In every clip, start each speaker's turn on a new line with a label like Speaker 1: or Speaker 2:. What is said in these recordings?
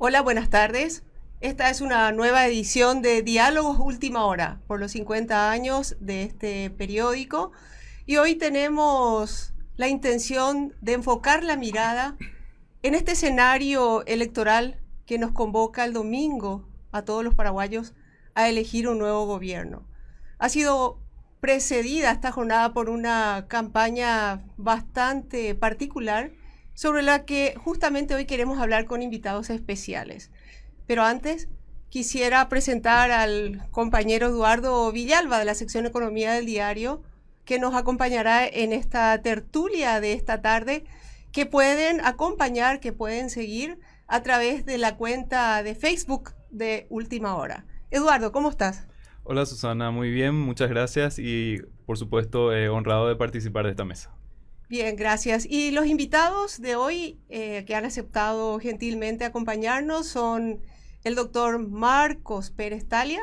Speaker 1: Hola, buenas tardes. Esta es una nueva edición de Diálogos Última Hora por los 50 años de este periódico. Y hoy tenemos la intención de enfocar la mirada en este escenario electoral que nos convoca el domingo a todos los paraguayos a elegir un nuevo gobierno. Ha sido precedida esta jornada por una campaña bastante particular sobre la que justamente hoy queremos hablar con invitados especiales. Pero antes quisiera presentar al compañero Eduardo Villalba de la sección Economía del Diario, que nos acompañará en esta tertulia de esta tarde, que pueden acompañar, que pueden seguir a través de la cuenta de Facebook de Última Hora. Eduardo, ¿cómo estás?
Speaker 2: Hola Susana, muy bien, muchas gracias y por supuesto eh, honrado de participar de esta mesa.
Speaker 1: Bien, gracias. Y los invitados de hoy eh, que han aceptado gentilmente acompañarnos son el doctor Marcos Pérez Talia.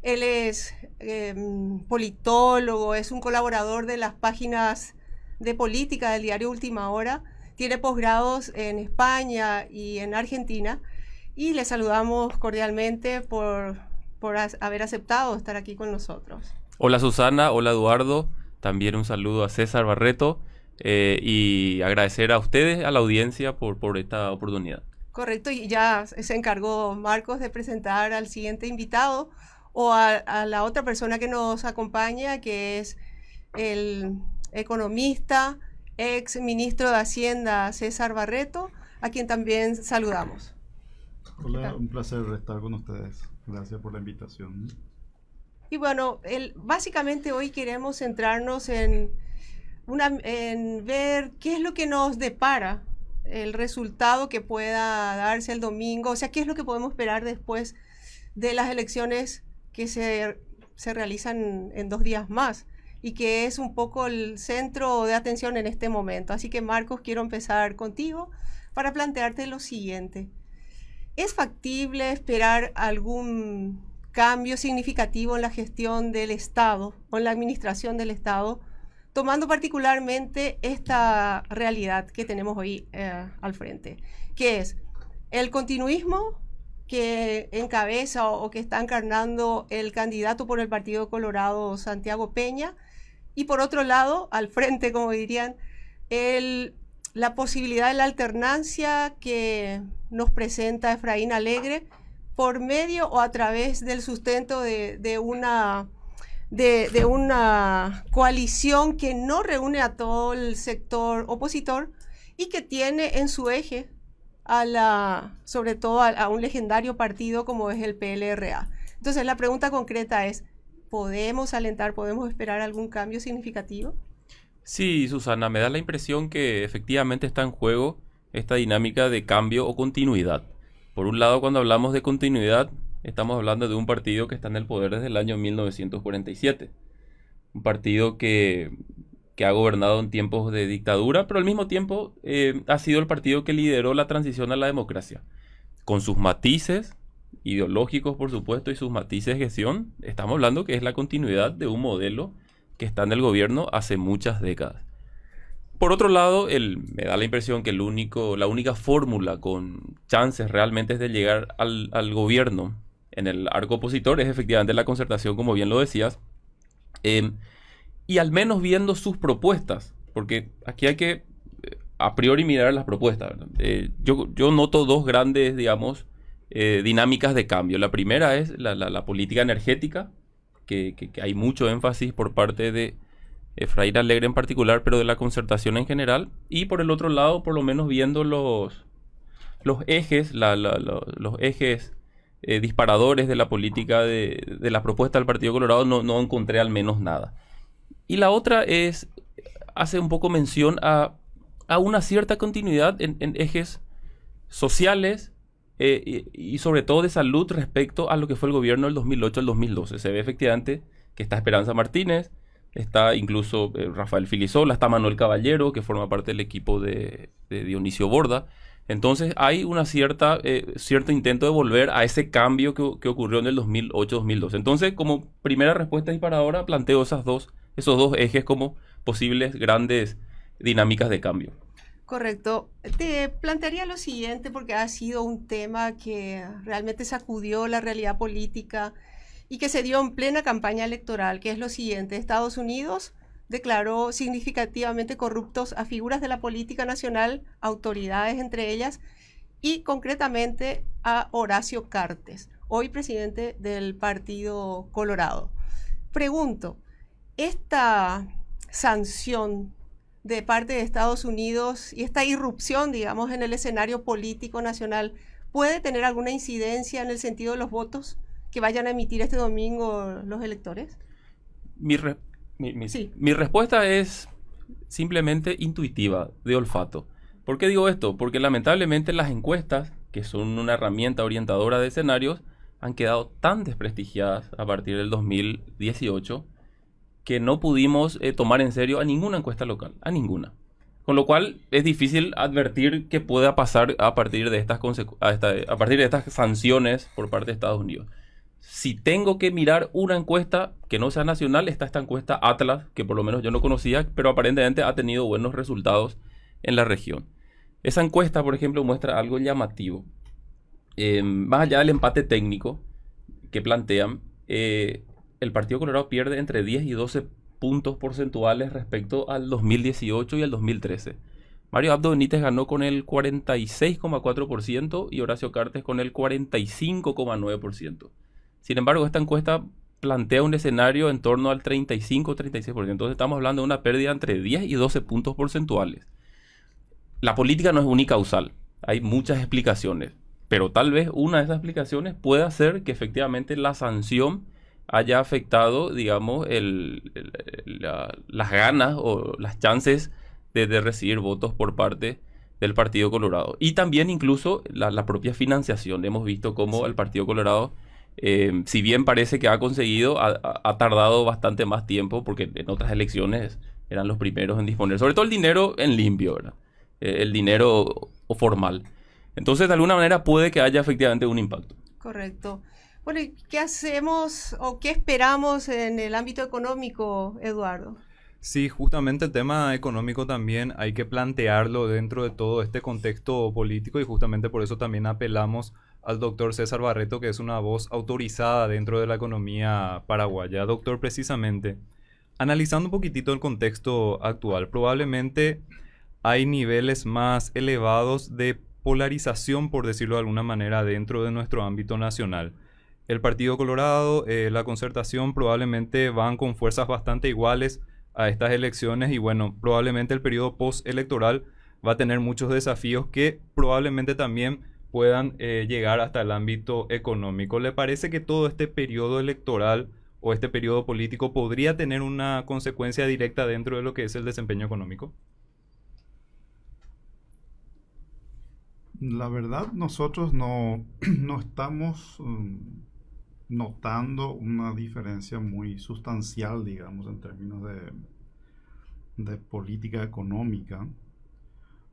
Speaker 1: Él es em, politólogo, es un colaborador de las páginas de política del diario Última Hora. Tiene posgrados en España y en Argentina. Y le saludamos cordialmente por, por haber aceptado estar aquí con nosotros.
Speaker 3: Hola Susana, hola Eduardo. También un saludo a César Barreto eh, y agradecer a ustedes, a la audiencia, por, por esta oportunidad.
Speaker 1: Correcto, y ya se encargó Marcos de presentar al siguiente invitado o a, la otra persona que nos acompaña, que es el economista, ex ministro de Hacienda César Barreto, a quien también saludamos.
Speaker 4: Hola, un placer estar con ustedes. Gracias por la invitación.
Speaker 1: Y bueno, básicamente hoy queremos centrarnos en, en ver qué es lo que nos depara el resultado que pueda darse el domingo, o sea, qué es lo que podemos esperar después de las elecciones que se, se realizan en dos días más y que es un poco el centro de atención en este momento. Así que Marcos, quiero empezar contigo para plantearte lo siguiente. ¿Es factible esperar algún cambio significativo en la gestión del Estado o en la administración del Estado, tomando particularmente esta realidad que tenemos hoy eh, al frente, que es el continuismo que encabeza o, que está encarnando el candidato por el Partido Colorado, Santiago Peña, y por otro lado, al frente, como dirían, la posibilidad de la alternancia que nos presenta Efraín Alegre, por medio o a través del sustento de, una, de, una coalición que no reúne a todo el sector opositor y que tiene en su eje a la, sobre todo a, un legendario partido como es el PLRA. Entonces la pregunta concreta es, ¿podemos alentar, podemos esperar algún cambio significativo?
Speaker 3: Sí, Susana, me da la impresión que efectivamente está en juego esta dinámica de cambio o continuidad. Por un lado, cuando hablamos de continuidad, estamos hablando de un partido que está en el poder desde el año 1947. Un partido que, ha gobernado en tiempos de dictadura, pero al mismo tiempo eh, ha sido el partido que lideró la transición a la democracia. Con sus matices ideológicos, por supuesto, y sus matices de gestión, estamos hablando que es la continuidad de un modelo que está en el gobierno hace muchas décadas. Por otro lado, me da la impresión que el único, la única fórmula con chances realmente es de llegar al, gobierno en el arco opositor es efectivamente la concertación, como bien lo decías. Em, y al menos viendo sus propuestas, porque aquí hay que eh, a priori mirar las propuestas. Eh, yo, noto dos grandes, digamos, eh, dinámicas de cambio. La primera es la, política energética, que, hay mucho énfasis por parte de Efraín Alegre en particular, pero de la concertación en general. Y por el otro lado, por lo menos viendo los, los ejes, los ejes eh, disparadores de la política de, de, la propuesta del Partido Colorado, no, no, encontré al menos nada. Y la otra es, hace un poco mención a, a una cierta continuidad en, ejes sociales eh, y, y, sobre todo de salud respecto a lo que fue el gobierno del 2008 al 2012. Se ve efectivamente que está Esperanza Martínez, Está incluso eh, Rafael Filisola, está Manuel Caballero, que forma parte del equipo de, Dionisio Borda. Entonces hay una cierta, eh, cierto intento de volver a ese cambio que, ocurrió en el 2008-2012. Entonces, como primera respuesta disparadora, planteo esas dos, esos dos ejes como posibles grandes dinámicas de cambio.
Speaker 1: Correcto. Te plantearía lo siguiente porque ha sido un tema que realmente sacudió la realidad política y que se dio en plena campaña electoral, que es lo siguiente. Estados Unidos declaró significativamente corruptos a figuras de la política nacional, autoridades entre ellas, y concretamente a Horacio Cartes, hoy presidente del Partido Colorado. Pregunto, ¿esta sanción de parte de Estados Unidos y esta irrupción, digamos, en el escenario político nacional puede tener alguna incidencia en el sentido de los votos que vayan a emitir este domingo los electores?
Speaker 3: Mi, mi, respuesta es simplemente intuitiva, de olfato. ¿Por qué digo esto? Porque lamentablemente las encuestas, que son una herramienta orientadora de escenarios, han quedado tan desprestigiadas a partir del 2018 que no pudimos eh, tomar en serio a ninguna encuesta local, a ninguna. Con lo cual es difícil advertir qué pueda pasar a partir de estas, a, partir de estas sanciones por parte de Estados Unidos. Si tengo que mirar una encuesta que no sea nacional, está esta encuesta Atlas, que por lo menos yo no conocía, pero aparentemente ha tenido buenos resultados en la región. Esa encuesta, por ejemplo, muestra algo llamativo. Eh, más allá del empate técnico que plantean, eh, el Partido Colorado pierde entre 10 y 12 puntos porcentuales respecto al 2018 y al 2013. Mario Abdo Benítez ganó con el 46,4% y Horacio Cartes con el 45,9%. Sin embargo, esta encuesta plantea un escenario en torno al 35-36%. Entonces estamos hablando de una pérdida entre 10 y 12 puntos porcentuales. La política no es unicausal, hay muchas explicaciones, pero tal vez una de esas explicaciones pueda ser que efectivamente la sanción haya afectado, digamos, el, las ganas o las chances de, recibir votos por parte del Partido Colorado. Y también incluso la, propia financiación. Hemos visto cómo el Partido Colorado, eh, si bien parece que ha conseguido, ha, tardado bastante más tiempo porque en otras elecciones eran los primeros en disponer, sobre todo el dinero en limpio, ¿verdad? Eh, el dinero formal. Entonces, de alguna manera puede que haya efectivamente un impacto.
Speaker 1: Correcto. Bueno, ¿qué hacemos o qué esperamos en el ámbito económico, Eduardo?
Speaker 2: Sí, justamente el tema económico también hay que plantearlo dentro de todo este contexto político y justamente por eso también apelamos al doctor César Barreto, que es una voz autorizada dentro de la economía paraguaya. Doctor, precisamente, analizando un poquitito el contexto actual, probablemente hay niveles más elevados de polarización, por decirlo de alguna manera, dentro de nuestro ámbito nacional el Partido Colorado, eh, la concertación probablemente van con fuerzas bastante iguales a estas elecciones y bueno, probablemente el periodo postelectoral va a tener muchos desafíos que probablemente también puedan eh, llegar hasta el ámbito económico. ¿Le parece que todo este periodo electoral o este periodo político podría tener una consecuencia directa dentro de lo que es el desempeño económico?
Speaker 4: La verdad, nosotros no, no estamos mm, notando una diferencia muy sustancial, digamos, en términos de, de política económica.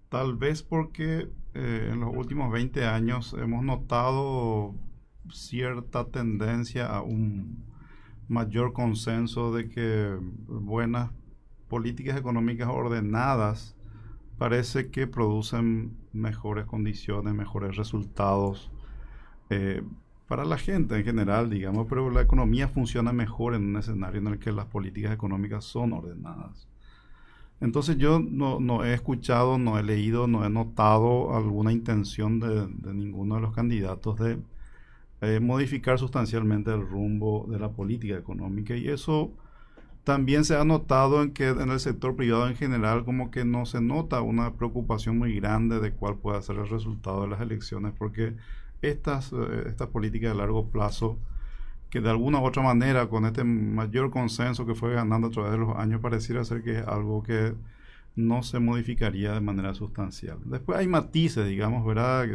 Speaker 4: Tal vez porque eh, en los últimos 20 años hemos notado cierta tendencia a un mayor consenso de que buenas políticas económicas ordenadas parece que producen mejores condiciones, mejores resultados. Eh, para la gente en general, digamos, pero la economía funciona mejor en un escenario en el que las políticas económicas son ordenadas. Entonces yo no, he escuchado, no he leído, no he notado alguna intención de, ninguno de los candidatos de eh, modificar sustancialmente el rumbo de la política económica. Y eso también se ha notado en que en el sector privado en general como que no se nota una preocupación muy grande de cuál puede ser el resultado de las elecciones porque estas, eh, estas políticas de largo plazo que de alguna u otra manera con este mayor consenso que fue ganando a través de los años pareciera ser que es algo que no se modificaría de manera sustancial. Después hay matices, digamos, ¿verdad?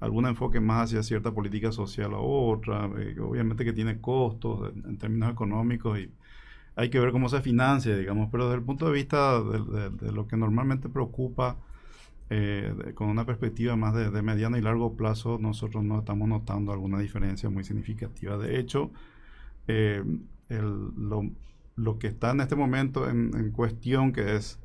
Speaker 4: algún enfoque más hacia cierta política social a otra, eh, obviamente que tiene costos en, términos económicos y hay que ver cómo se financia, digamos, pero desde el punto de vista de lo que normalmente preocupa eh, con una perspectiva más de, mediano y largo plazo, nosotros no estamos notando alguna diferencia muy significativa. De hecho, eh, lo, que está en este momento en, cuestión, que es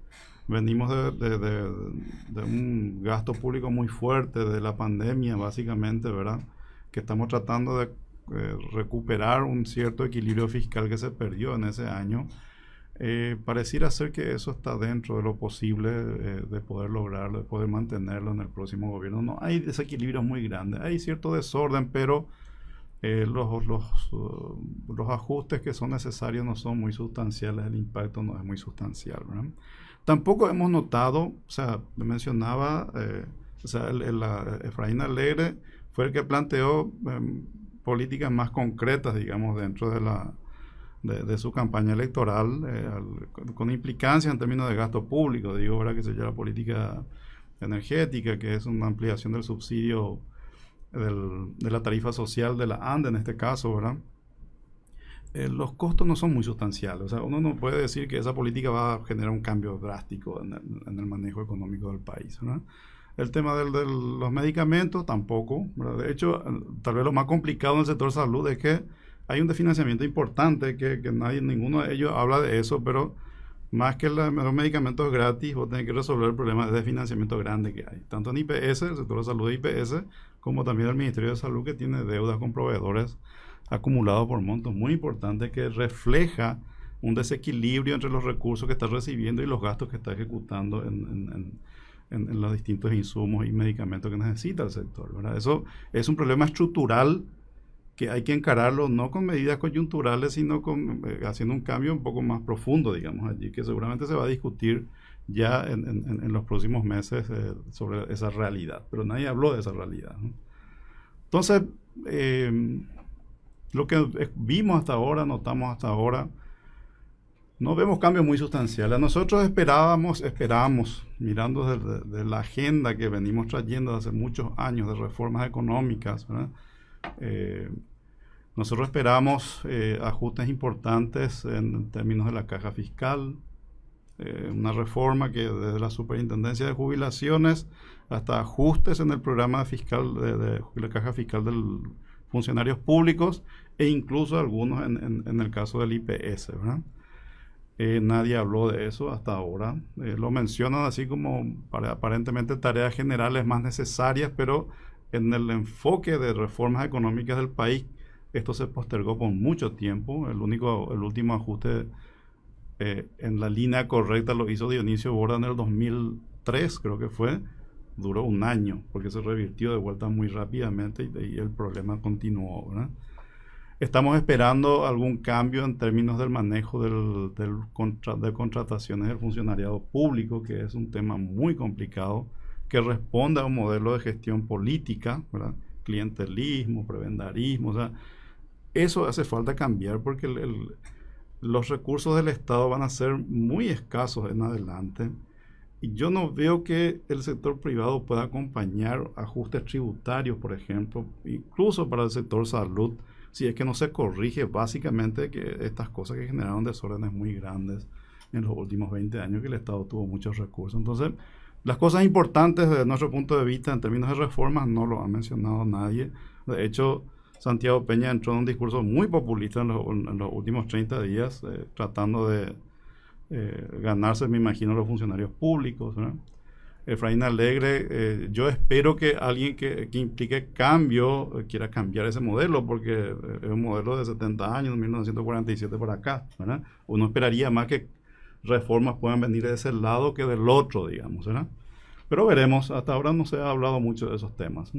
Speaker 4: venimos de, un gasto público muy fuerte, de la pandemia básicamente, ¿verdad? Que estamos tratando de eh, recuperar un cierto equilibrio fiscal que se perdió en ese año. Eh, pareciera ser que eso está dentro de lo posible eh, de poder lograrlo, de poder mantenerlo en el próximo gobierno. No hay desequilibrios muy grandes, hay cierto desorden, pero los, los, uh, los, ajustes que son necesarios no son muy sustanciales, el impacto no es muy sustancial. Tampoco hemos notado, o sea, mencionaba, o sea, el, Efraín Alegre fue el que planteó em, políticas más concretas, digamos, dentro de, la, de, su campaña electoral, eh, con implicancia en términos de gasto público, digo, ahora que se llama política energética, que es una ampliación del subsidio de la tarifa social de la ANDE en este caso, ¿verdad? Eh, los costos no son muy sustanciales. O sea, uno no puede decir que esa política va a generar un cambio drástico en el, en el manejo económico del país. ¿verdad? El tema de los medicamentos tampoco. De hecho, tal vez lo más complicado en el sector salud es que hay un desfinanciamiento importante que, nadie, ninguno de ellos habla de eso, pero más que los medicamentos gratis, vos tenés que resolver el problema de desfinanciamiento grande que hay, tanto en IPS, el sector de salud de IPS, como también el Ministerio de Salud que tiene deudas con proveedores acumulados por montos muy importantes que refleja un desequilibrio entre los recursos que está recibiendo y los gastos que está ejecutando en en, los distintos insumos y medicamentos que necesita el sector. Eso es un problema estructural que hay que encararlo no con medidas coyunturales, sino con, eh, haciendo un cambio un poco más profundo, digamos, allí, que seguramente se va a discutir ya en, los próximos meses eh, sobre esa realidad. Pero nadie habló de esa realidad. Entonces, eh, lo que vimos hasta ahora, notamos hasta ahora, no vemos cambios muy sustanciales. Nosotros esperábamos, esperamos, mirando de, la agenda que venimos trayendo hace muchos años de reformas económicas, eh, nosotros esperamos eh, ajustes importantes en términos de la caja fiscal, eh, una reforma que desde la Superintendencia de Jubilaciones hasta ajustes en el programa fiscal de, la caja fiscal de funcionarios públicos e incluso algunos en, en el caso del IPS. ¿verdad? Eh, nadie habló de eso hasta ahora. Eh, lo mencionan así como para, aparentemente tareas generales más necesarias, pero en el enfoque de reformas económicas del país, esto se postergó por mucho tiempo. El, único, el último ajuste eh, en la línea correcta lo hizo Dionisio Borda en el 2003, creo que fue. Duró un año porque se revirtió de vuelta muy rápidamente y, y el problema continuó. Estamos esperando algún cambio en términos del manejo del, de contrataciones del funcionariado público, que es un tema muy complicado, que responde a un modelo de gestión política, clientelismo, prebendarismo. O sea, eso hace falta cambiar porque los recursos del Estado van a ser muy escasos en adelante. Y yo no veo que el sector privado pueda acompañar ajustes tributarios, por ejemplo, incluso para el sector salud si es que no se corrige básicamente que estas cosas que generaron desórdenes muy grandes en los últimos 20 años que el Estado tuvo muchos recursos. Entonces, las cosas importantes desde nuestro punto de vista en términos de reformas no lo ha mencionado nadie. De hecho, Santiago Peña entró en un discurso muy populista en los, últimos 30 días, eh, tratando de eh, ganarse, me imagino, los funcionarios públicos. Efraín Alegre, eh, yo espero que alguien que, implique cambio eh, quiera cambiar ese modelo, porque eh, es un modelo de 70 años, 1947 por acá. Uno esperaría más que reformas puedan venir de ese lado que del otro, digamos. Pero veremos, hasta ahora no se ha hablado mucho de esos temas.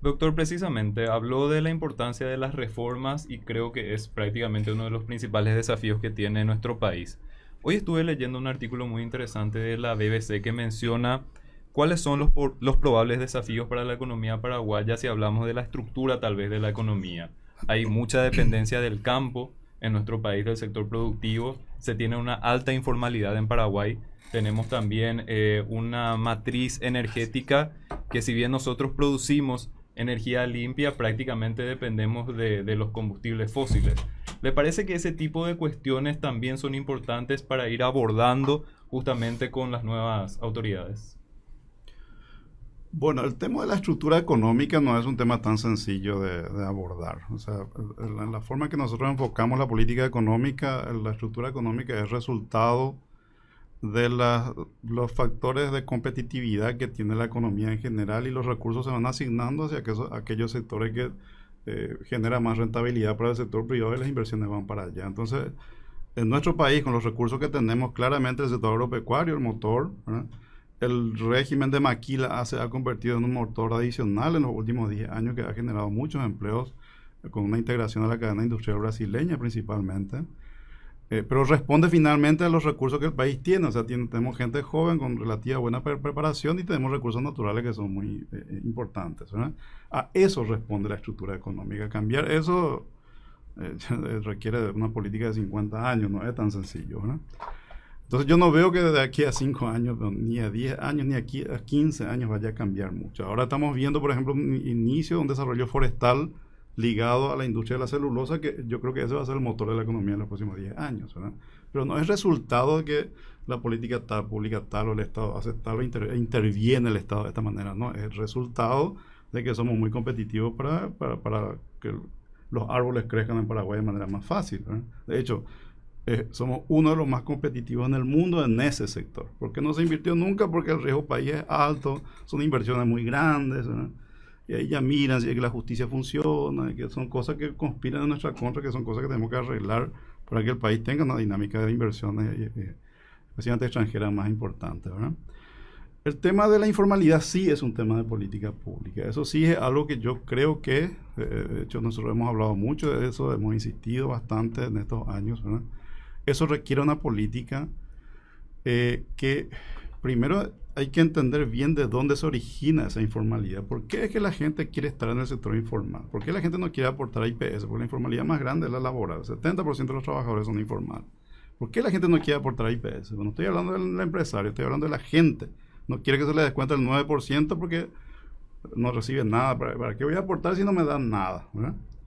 Speaker 2: Doctor, precisamente habló de la importancia de las reformas y creo que es prácticamente uno de los principales desafíos que tiene nuestro país. Hoy estuve leyendo un artículo muy interesante de la BBC que menciona cuáles son los, los probables desafíos para la economía paraguaya si hablamos de la estructura tal vez de la economía. Hay mucha dependencia del campo en nuestro país, del sector productivo. Se tiene una alta informalidad en Paraguay. Tenemos también eh, una matriz energética que si bien nosotros producimos energía limpia, prácticamente dependemos de, de los combustibles fósiles. ¿Le parece que ese tipo de cuestiones también son importantes para ir abordando justamente con las nuevas autoridades?
Speaker 4: Bueno, el tema de la estructura económica no es un tema tan sencillo de, abordar. O sea, la, la, forma que nosotros enfocamos la política económica, la estructura económica es resultado de los factores de competitividad que tiene la economía en general y los recursos se van asignando hacia aquellos, sectores que eh, generan más rentabilidad para el sector privado y las inversiones van para allá. Entonces, en nuestro país, con los recursos que tenemos, claramente el sector agropecuario, el motor, el régimen de maquila se ha convertido en un motor adicional en los últimos 10 años que ha generado muchos empleos con una integración a la cadena industrial brasileña principalmente. Eh, pero responde finalmente a los recursos que el país tiene. O sea, tenemos gente joven con relativa buena preparación y tenemos recursos naturales que son muy eh, eh, importantes. A eso responde la estructura económica. Cambiar eso requiere una política de 50 años, no es tan sencillo. Entonces yo no veo que de aquí a 5 años, ni a 10 años, ni aquí a 15 años vaya a cambiar mucho. Ahora estamos viendo, por ejemplo, un inicio de un desarrollo forestal ligado a la industria de la celulosa, que yo creo que ese va a ser el motor de la economía en los próximos 10 años. Pero no es resultado de que la política tal, pública tal o el Estado hace tal o interviene el Estado de esta manera, no, es resultado de que somos muy competitivos para, para, que los árboles crezcan en Paraguay de manera más fácil. De hecho, eh, somos uno de los más competitivos en el mundo en ese sector. ¿Por qué no se invirtió nunca? Porque el riesgo país es alto, son inversiones muy grandes. Y ahí ya miran si es que la justicia funciona, que son cosas que conspiran en nuestra contra, que son cosas que tenemos que arreglar para que el país tenga una dinámica de inversiones, eh, eh, especialmente extranjeras, más importante. El tema de la informalidad sí es un tema de política pública. Eso sí es algo que yo creo que, eh, de hecho nosotros hemos hablado mucho de eso, hemos insistido bastante en estos años. Eso requiere una política que primero hay que entender bien de dónde se origina esa informalidad. ¿Por qué es que la gente quiere estar en el sector informal? ¿Por qué la gente no quiere aportar IPS? Porque la informalidad más grande es la laboral. El 70% de los trabajadores son informales. ¿Por qué la gente no quiere aportar IPS? Bueno, estoy hablando del empresario, estoy hablando de la gente. No quiere que se le descuente el 9% porque no recibe nada. ¿Para, qué voy a aportar si no me dan nada?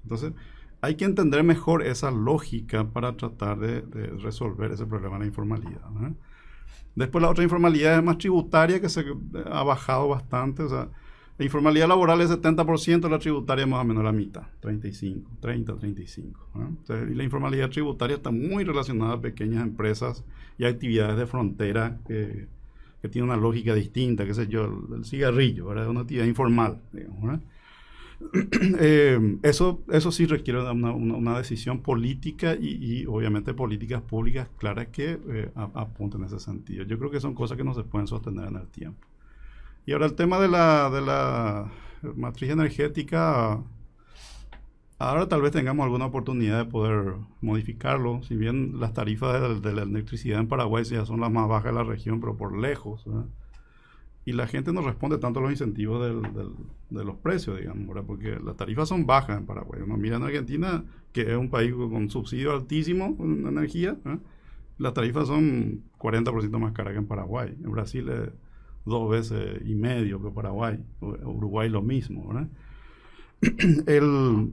Speaker 4: Entonces, hay que entender mejor esa lógica para tratar de, resolver ese problema de la informalidad. Después la otra informalidad es más tributaria que se ha bajado bastante. O sea, la informalidad laboral es 70%, la tributaria más o menos la mitad, 35, 30, 35. y la informalidad tributaria está muy relacionada a pequeñas empresas y actividades de frontera que, que tienen una lógica distinta, qué sé yo, el, cigarrillo, ¿verdad? Una actividad informal, digamos, eh, eso, eso sí requiere una, decisión política y, obviamente políticas públicas claras que eh, apunten en ese sentido. Yo creo que son cosas que no se pueden sostener en el tiempo. Y ahora el tema de la, de la matriz energética, ahora tal vez tengamos alguna oportunidad de poder modificarlo, si bien las tarifas de, la electricidad en Paraguay ya son las más bajas de la región, pero por lejos y la gente no responde tanto a los incentivos de los precios, digamos, porque las tarifas son bajas en Paraguay. Uno mira en Argentina, que es un país con subsidio altísimo en energía, ¿eh? las tarifas son 40% más caras que en Paraguay. En Brasil es dos veces y medio que Paraguay. Uruguay lo mismo. El,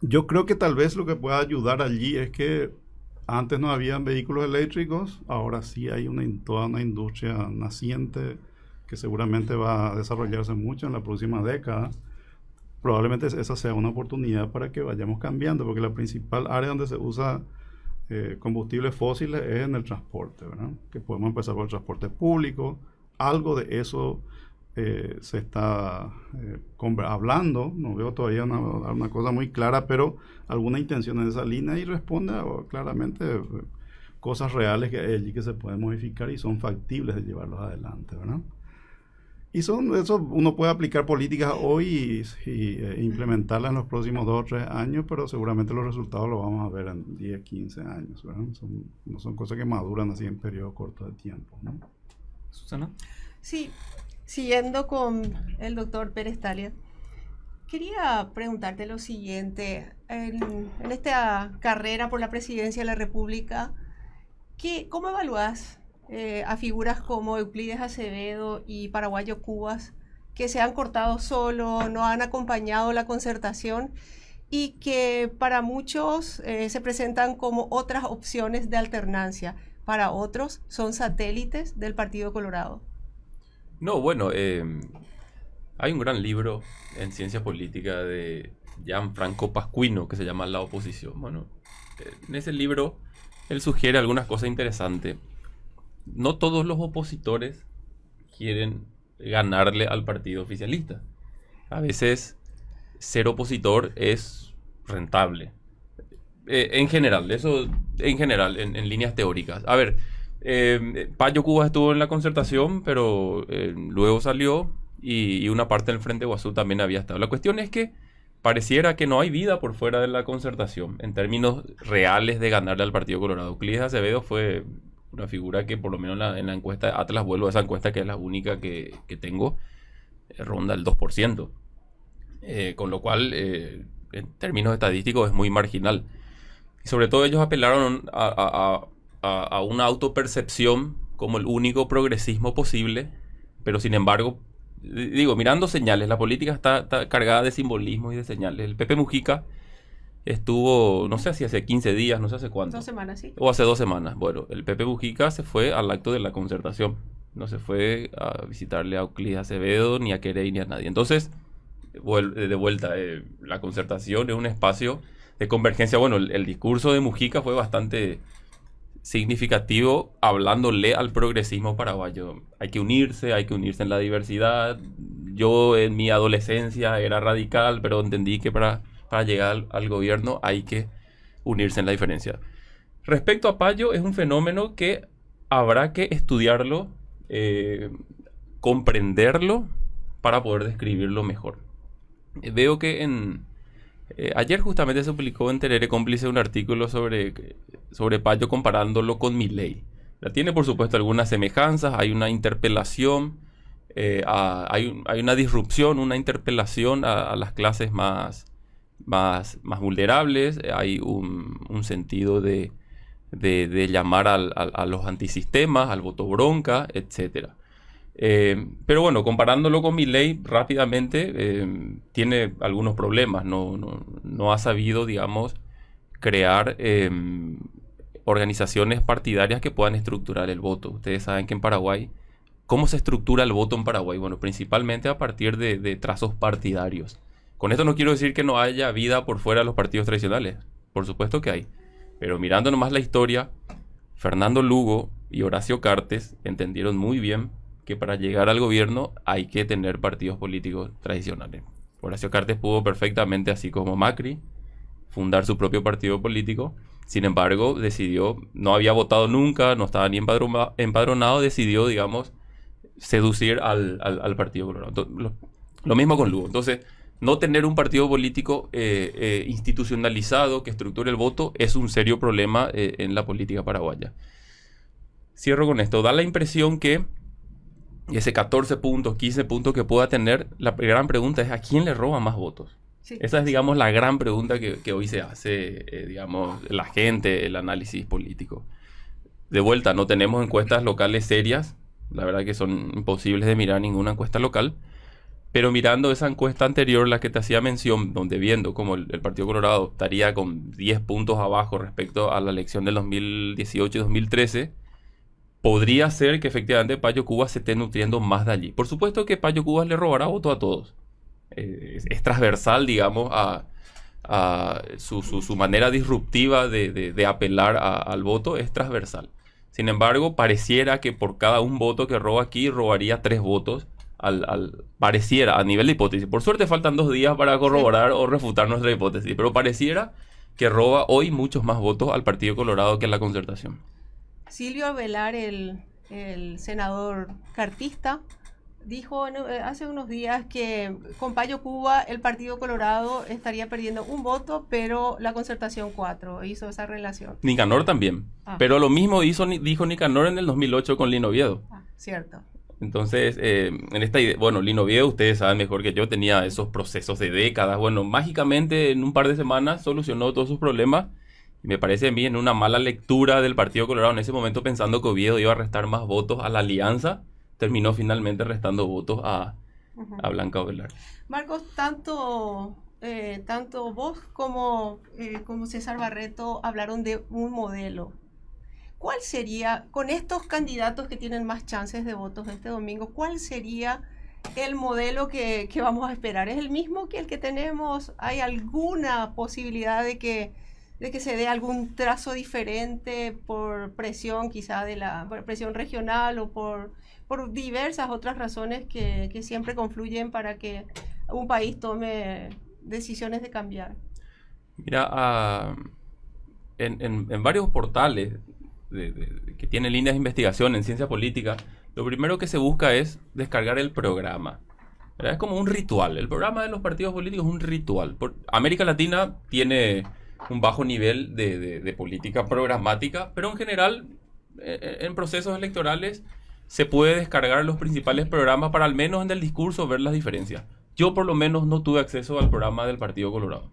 Speaker 4: yo creo que tal vez lo que pueda ayudar allí es que antes no habían vehículos eléctricos, ahora sí hay una, toda una industria naciente que seguramente va a desarrollarse mucho en la próxima década, probablemente esa sea una oportunidad para que vayamos cambiando, porque la principal área donde se usa eh, combustibles fósiles es en el transporte, ¿verdad? Que podemos empezar por el transporte público, algo de eso eh, se está eh, hablando, no veo todavía una, cosa muy clara, pero alguna intención en esa línea y responde claramente cosas reales que allí que se pueden modificar y son factibles de llevarlos adelante, ¿verdad? Y son, eso uno puede aplicar políticas hoy y, eh, implementarlas en los próximos dos o tres años, pero seguramente los resultados los vamos a ver en 10, 15 años. Son, no son cosas que maduran así en periodos cortos de tiempo. ¿no?
Speaker 1: Susana. Sí, siguiendo con el doctor Pérez Talia, quería preguntarte lo siguiente. En, en esta carrera por la presidencia de la República, ¿qué, ¿cómo evalúas eh, a figuras como Euclides Acevedo y Paraguayo Cubas, que se han cortado solo, no han acompañado la concertación y que para muchos eh, se presentan como otras opciones de alternancia, para otros son satélites del Partido Colorado.
Speaker 3: No, bueno, eh, hay un gran libro en ciencia política de Gianfranco Pascuino que se llama La oposición. Bueno, en ese libro él sugiere algunas cosas interesantes no todos los opositores quieren ganarle al partido oficialista. A veces ser opositor es rentable. Eh, en general, eso en general, en, líneas teóricas. A ver, eh, Payo Cuba estuvo en la concertación, pero eh, luego salió y, una parte del Frente Guazú también había estado. La cuestión es que pareciera que no hay vida por fuera de la concertación en términos reales de ganarle al Partido Colorado. Euclides Acevedo fue una figura que por lo menos en la, encuesta, Atlas vuelvo a esa encuesta que es la única que, tengo, eh, ronda el 2%. Eh, con lo cual, eh, en términos estadísticos, es muy marginal. Y sobre todo ellos apelaron a, a una autopercepción como el único progresismo posible, pero sin embargo digo, mirando señales, la política está, cargada de simbolismo y de señales. El Pepe Mujica estuvo, no sé si hace 15 días, no sé hace cuánto.
Speaker 1: Dos semanas, sí.
Speaker 3: O hace dos semanas. Bueno, el Pepe Mujica se fue al acto de la concertación. No se fue a visitarle a Euclides Acevedo, ni a Querey, ni a nadie. Entonces, de vuelta, eh, la concertación es un espacio de convergencia. Bueno, el discurso de Mujica fue bastante significativo hablándole al progresismo paraguayo. Hay que unirse, hay que unirse en la diversidad. Yo en mi adolescencia era radical, pero entendí que para, para llegar al, gobierno hay que unirse en la diferencia. Respecto a Payo, es un fenómeno que habrá que estudiarlo, eh, comprenderlo para poder describirlo mejor. veo que eh, ayer justamente se publicó en Terere Cómplice un artículo sobre, sobre Payo comparándolo con Milley. Tiene por supuesto algunas semejanzas, hay una interpelación, eh, hay, una disrupción, una interpelación a, las clases más, más, más vulnerables, hay un, sentido de, llamar a los antisistemas, al voto bronca, etcétera. Eh, pero bueno, comparándolo con mi ley rápidamente, eh, tiene algunos problemas. No, no, ha sabido, digamos, crear eh, organizaciones partidarias que puedan estructurar el voto. Ustedes saben que en Paraguay, ¿cómo se estructura el voto en Paraguay? Bueno, principalmente a partir de, de trazos partidarios. Con esto no quiero decir que no haya vida por fuera de los partidos tradicionales. Por supuesto que hay. Pero mirando nomás la historia, Fernando Lugo y Horacio Cartes entendieron muy bien que para llegar al gobierno hay que tener partidos políticos tradicionales. Horacio Cartes pudo perfectamente, así como Macri, fundar su propio partido político. Sin embargo, decidió, no había votado nunca, no estaba ni empadronado, decidió, digamos, seducir al, Partido Colorado. Lo, mismo con Lugo. Entonces, no tener un partido político eh, eh, institucionalizado que estructure el voto es un serio problema eh, en la política paraguaya. Cierro con esto. Da la impresión que ese 14 puntos, 15 puntos que pueda tener, la gran pregunta es ¿a quién le roba más votos? Esa es, digamos, la gran pregunta que, hoy se hace, digamos, la gente, el análisis político. De vuelta, no tenemos encuestas locales serias, la verdad que son imposibles de mirar ninguna encuesta local, pero mirando esa encuesta anterior, la que te hacía mención, donde viendo como el, Partido Colorado estaría con 10 puntos abajo respecto a la elección del 2018 y 2013, podría ser que efectivamente Payo Cuba se esté nutriendo más de allí. Por supuesto que Payo Cuba le robará voto a todos. Eh, es, transversal, digamos, a, su, manera disruptiva de, apelar al voto, es transversal. Sin embargo, pareciera que por cada un voto que roba aquí, robaría tres votos. Al, pareciera, a nivel de hipótesis. Por suerte faltan dos días para corroborar o refutar nuestra hipótesis, pero pareciera que roba hoy muchos más votos al Partido Colorado que a la concertación.
Speaker 1: Silvio Avelar, el, senador cartista, dijo eh, hace unos días que con Payo Cuba el Partido Colorado estaría perdiendo un voto, pero la concertación cuatro. Hizo esa relación.
Speaker 3: Nicanor también. Ah. Pero lo mismo hizo, dijo Nicanor en el 2008 con Lino Oviedo.
Speaker 1: Ah, cierto.
Speaker 3: Entonces, eh, en esta idea, bueno, Lino Oviedo, ustedes saben mejor que yo, tenía esos procesos de décadas. Bueno, mágicamente en un par de semanas solucionó todos sus problemas me parece a mí en una mala lectura del Partido Colorado en ese momento pensando que Oviedo iba a restar más votos a la alianza, terminó finalmente restando votos a, Blanca Ovelar.
Speaker 1: Marcos, tanto, eh, tanto vos como, eh, como César Barreto hablaron de un modelo. ¿Cuál sería, con estos candidatos que tienen más chances de votos este domingo, cuál sería el modelo que, que vamos a esperar? ¿Es el mismo que el que tenemos? ¿Hay alguna posibilidad de que de que se dé algún trazo diferente por presión quizá de la presión regional o por, por diversas otras razones que, que siempre confluyen para que un país tome decisiones de cambiar.
Speaker 3: Mira, ah, en, en, varios portales que tienen líneas de investigación en ciencia política, lo primero que se busca es descargar el programa. Es como un ritual. El programa de los partidos políticos es un ritual. América Latina tiene un bajo nivel de, política programática, pero en general, eh, eh, en procesos electorales, se puede descargar los principales programas para al menos en el discurso ver las diferencias. Yo por lo menos no tuve acceso al programa del Partido Colorado.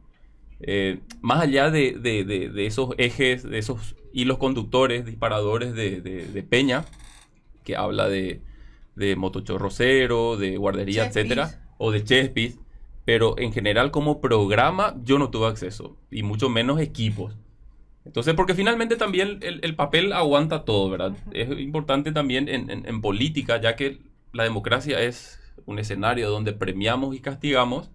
Speaker 3: Eh, más allá de, esos ejes, de esos hilos conductores, disparadores de, Peña, que habla de, de motochorrocero, de guardería, etcétera, o de Chespis, pero en general como programa yo no tuve acceso, y mucho menos equipos. Entonces, porque finalmente también el, papel aguanta todo, ¿verdad? Es importante también en, política, ya que la democracia es un escenario donde premiamos y castigamos,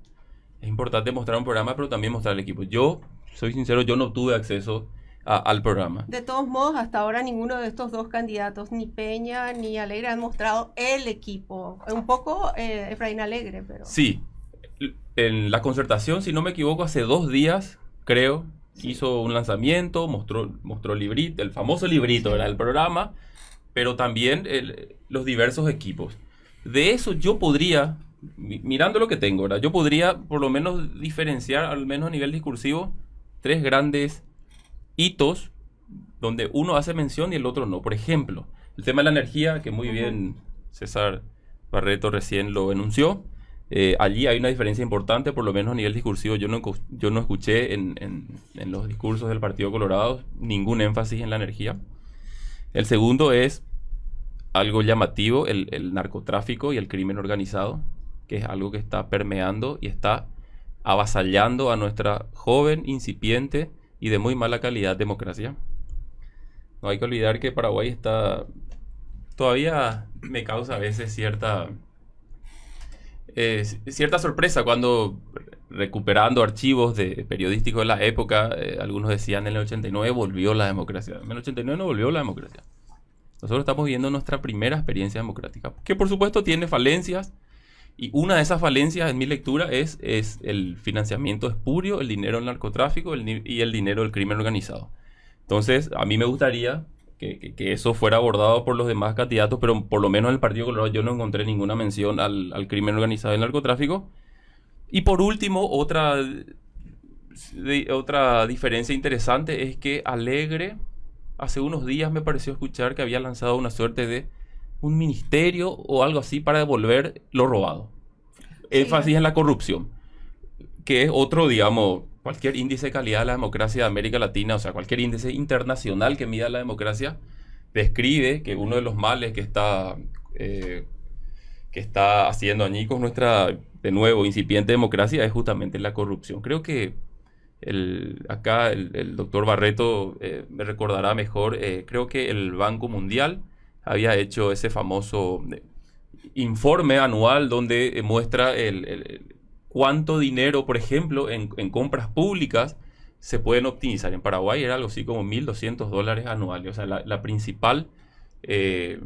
Speaker 3: es importante mostrar un programa, pero también mostrar el equipo. Yo, soy sincero, yo no tuve acceso al programa.
Speaker 1: De todos modos, hasta ahora ninguno de estos dos candidatos, ni Peña ni Alegre, han mostrado el equipo. Un poco eh, Efraín Alegre, pero...
Speaker 3: Sí, en la concertación, si no me equivoco, hace dos días, creo, hizo un lanzamiento, mostró, mostró el librito, el famoso librito, era el programa, pero también los diversos equipos. De eso yo podría, mirando lo que tengo, ¿verdad? yo podría por lo menos diferenciar, al menos a nivel discursivo, tres grandes hitos donde uno hace mención y el otro no. Por ejemplo, el tema de la energía, que muy bien César Barreto recién lo enunció. Eh, allí hay una diferencia importante, por lo menos a nivel discursivo. Yo no, yo no escuché en, en, los discursos del Partido Colorado ningún énfasis en la energía. El segundo es algo llamativo, el, el, narcotráfico y el crimen organizado, que es algo que está permeando y está avasallando a nuestra joven, incipiente y de muy mala calidad democracia. No hay que olvidar que Paraguay está... Todavía me causa a veces cierta eh, cierta sorpresa cuando recuperando archivos de periodísticos de la época, eh, algunos decían en el 89 volvió la democracia. En el 89 no volvió la democracia. Nosotros estamos viendo nuestra primera experiencia democrática, que por supuesto tiene falencias, y una de esas falencias en mi lectura es, es el financiamiento espurio, el dinero del narcotráfico y el dinero del crimen organizado. Entonces, a mí me gustaría que, eso fuera abordado por los demás candidatos, pero por lo menos en el Partido Colorado yo no encontré ninguna mención al, crimen organizado y al narcotráfico. Y por último, otra, otra diferencia interesante es que Alegre hace unos días me pareció escuchar que había lanzado una suerte de un ministerio o algo así para devolver lo robado. Énfasis en la corrupción, que es otro, digamos, cualquier índice de calidad de la democracia de América Latina, o sea, cualquier índice internacional que mida la democracia, describe que uno de los males que está, eh, que está haciendo añicos nuestra, de nuevo, incipiente democracia es justamente la corrupción. Creo que el, acá el, doctor Barreto eh, me recordará mejor, eh, creo que el Banco Mundial había hecho ese famoso informe anual donde muestra el cuánto dinero, por ejemplo, en, compras públicas se pueden optimizar. En Paraguay era algo así como 1.200 dólares anuales. O sea, la, principal eh,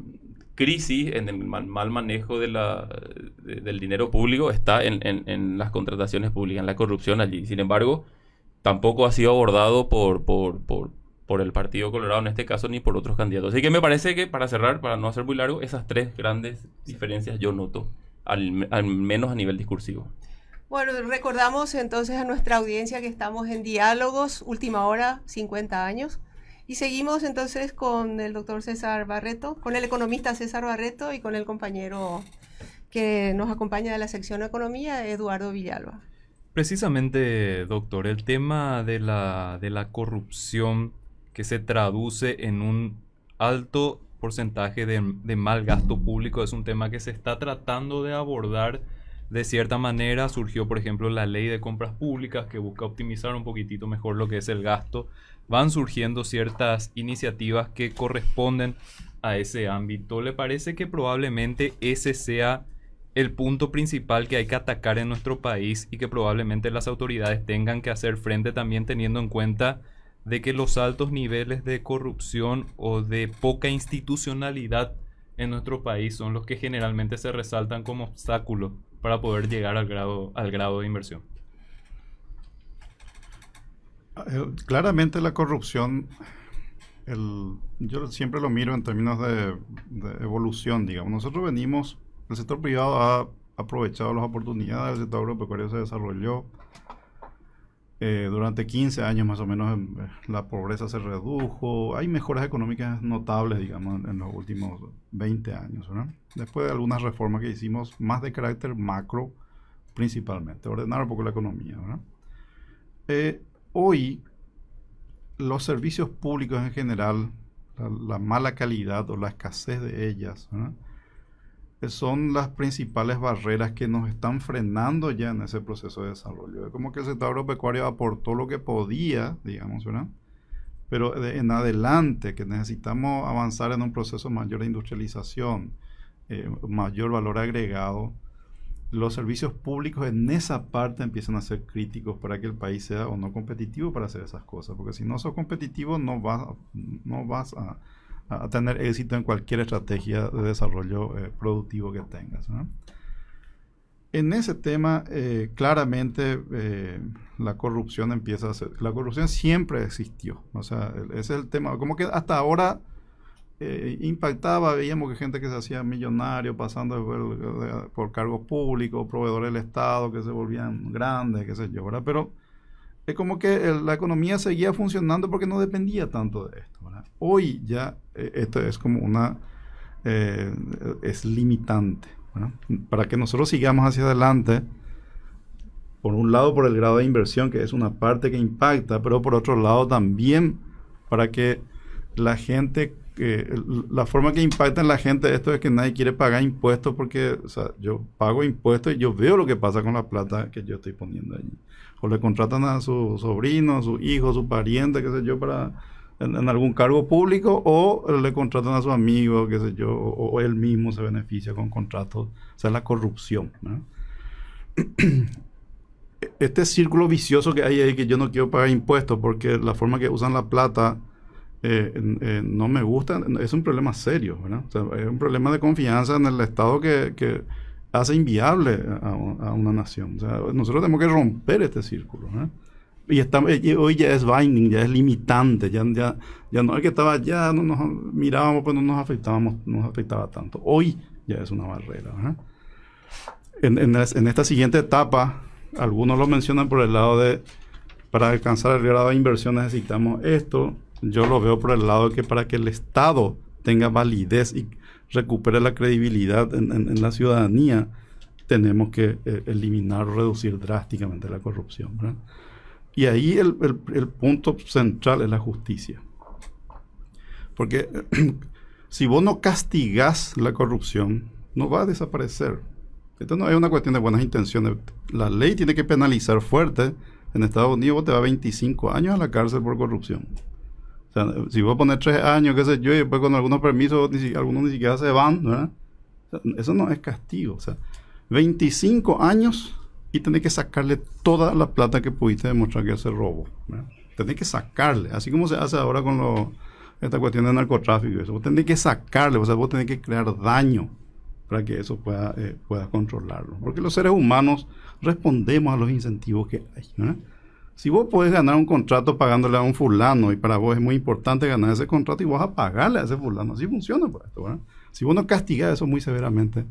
Speaker 3: crisis en el mal, manejo del dinero público está en, las contrataciones públicas, en la corrupción allí. Sin embargo, tampoco ha sido abordado por, el Partido Colorado en este caso ni por otros candidatos. Así que me parece que, para cerrar, para no hacer muy largo, esas tres grandes diferencias yo noto, al, al menos a nivel discursivo.
Speaker 1: Bueno, recordamos entonces a nuestra audiencia que estamos en Diálogos, última hora, 50 años. Y seguimos entonces con el doctor César Barreto, con el economista César Barreto y con el compañero que nos acompaña de la sección de Economía, Eduardo Villalba.
Speaker 2: Precisamente, doctor, el tema de la, de la corrupción que se traduce en un alto porcentaje de, mal gasto público es un tema que se está tratando de abordar de cierta manera surgió, por ejemplo, la ley de compras públicas que busca optimizar un poquitito mejor lo que es el gasto. Van surgiendo ciertas iniciativas que corresponden a ese ámbito. ¿Le parece que probablemente ese sea el punto principal que hay que atacar en nuestro país y que probablemente las autoridades tengan que hacer frente también teniendo en cuenta de que los altos niveles de corrupción o de poca institucionalidad en nuestro país son los que generalmente se resaltan como obstáculo para poder llegar al grado, al grado de inversión.
Speaker 4: Eh, claramente la corrupción, yo siempre lo miro en términos de, evolución, digamos. Nosotros venimos, el sector privado ha aprovechado las oportunidades, el sector agropecuario se desarrolló. Eh, durante 15 años más o menos eh, la pobreza se redujo. Hay mejoras económicas notables, digamos, en, los últimos 20 años. Después de algunas reformas que hicimos, más de carácter macro principalmente, ordenar un poco la economía. Eh, hoy los servicios públicos en general, la, mala calidad o la escasez de ellas, son las principales barreras que nos están frenando ya en ese proceso de desarrollo. Es como que el sector agropecuario aportó lo que podía, digamos, ¿verdad? Pero en adelante, que necesitamos avanzar en un proceso mayor de industrialización, eh, mayor valor agregado, los servicios públicos en esa parte empiezan a ser críticos para que el país sea o no competitivo para hacer esas cosas. Porque si no sos competitivo, no vas, no vas a, tener éxito en cualquier estrategia de desarrollo eh, productivo que tengas. En ese tema, eh, claramente eh, la corrupción empieza a ser. La corrupción siempre existió. O sea, ese es el tema. Como que hasta ahora eh, impactaba, veíamos que gente que se hacía millonario pasando por, cargos públicos, proveedores del Estado que se volvían grandes, qué sé yo, ¿verdad? Pero es como que la economía seguía funcionando porque no dependía tanto de esto. Hoy ya eh, esto es como una... Eh, es limitante, Para que nosotros sigamos hacia adelante, por un lado por el grado de inversión, que es una parte que impacta, pero por otro lado también para que la gente la forma que impacta en la gente esto es que nadie quiere pagar impuestos porque, o sea, yo pago impuestos y yo veo lo que pasa con la plata que yo estoy poniendo allí. O le contratan a su sobrino, a su hijo, a su pariente, qué sé yo, para en, algún cargo público, o le contratan a su amigo, qué sé yo, o, él mismo se beneficia con contratos. O sea, la corrupción. Este círculo vicioso que hay ahí que yo no quiero pagar impuestos porque la forma que usan la plata eh, no me gusta, es un problema serio, ¿verdad? es un problema de confianza en el Estado que, hace inviable a, una nación. nosotros tenemos que romper este círculo. Y, hoy ya es binding, ya es limitante, ya, ya, ya no es que estaba, ya no nos mirábamos, pues no nos afectábamos, no nos afectaba tanto. Hoy ya es una barrera. En, en esta siguiente etapa, algunos lo mencionan por el lado de, para alcanzar el grado de inversión necesitamos esto, yo lo veo por el lado de que para que el Estado tenga validez y recupere la credibilidad en, la ciudadanía, tenemos que eh, eliminar o reducir drásticamente la corrupción. Y ahí el, punto central es la justicia. Porque si vos no castigás la corrupción, no va a desaparecer. Esto no es una cuestión de buenas intenciones. La ley tiene que penalizar fuerte. En Estados Unidos vos te va 25 años a la cárcel por corrupción si voy a poner tres años, qué sé yo, y después con algunos permisos, algunos ni siquiera se van, ¿verdad? eso no es castigo. O sea, 25 años y tenés que sacarle toda la plata que pudiste demostrar que se robo. ¿verdad? Tenés que sacarle, así como se hace ahora con lo, esta cuestión de narcotráfico. Eso. Vos tenés que sacarle, o sea, vos tenés que crear daño para que eso pueda, eh, pueda controlarlo. Porque los seres humanos respondemos a los incentivos que hay. ¿verdad? Si vos podés ganar un contrato pagándole a un fulano y para vos es muy importante ganar ese contrato y vos a pagarle a ese fulano, así funciona por esto. ¿verdad? Si vos no castigas eso muy severamente,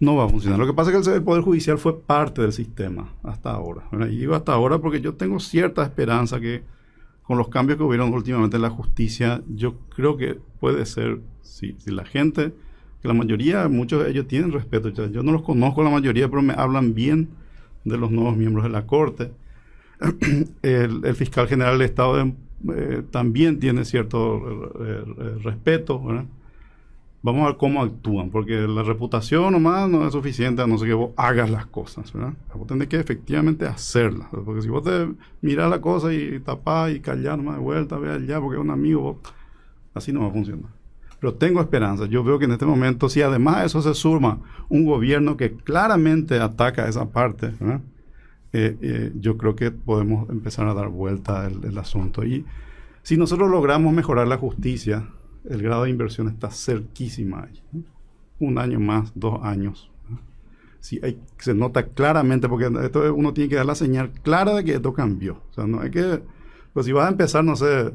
Speaker 4: no va a funcionar. Lo que pasa es que el, Poder Judicial fue parte del sistema hasta ahora. Y digo hasta ahora porque yo tengo cierta esperanza que con los cambios que hubieron últimamente en la justicia, yo creo que puede ser, si, si la gente, que la mayoría, muchos de ellos tienen respeto. Yo no los conozco la mayoría, pero me hablan bien de los nuevos miembros de la Corte el, fiscal general del Estado eh, también tiene cierto eh, eh, respeto. Vamos a ver cómo actúan, porque la reputación nomás no es suficiente a no ser que vos hagas las cosas. ¿verdad? Vos tenés que efectivamente hacerlas. Porque si vos te miras la cosa y tapás y callás nomás de vuelta, ve allá porque es un amigo, así no va a funcionar. Pero tengo esperanza. Yo veo que en este momento, si además de eso se suma un gobierno que claramente ataca esa parte, ¿verdad? Eh, eh, yo creo que podemos empezar a dar vuelta el, asunto. Y si nosotros logramos mejorar la justicia, el grado de inversión está cerquísima. Un año más, dos años. Si hay, se nota claramente, porque esto uno tiene que dar la señal clara de que esto cambió. O sea, no hay que, pues si vas a empezar, no sé,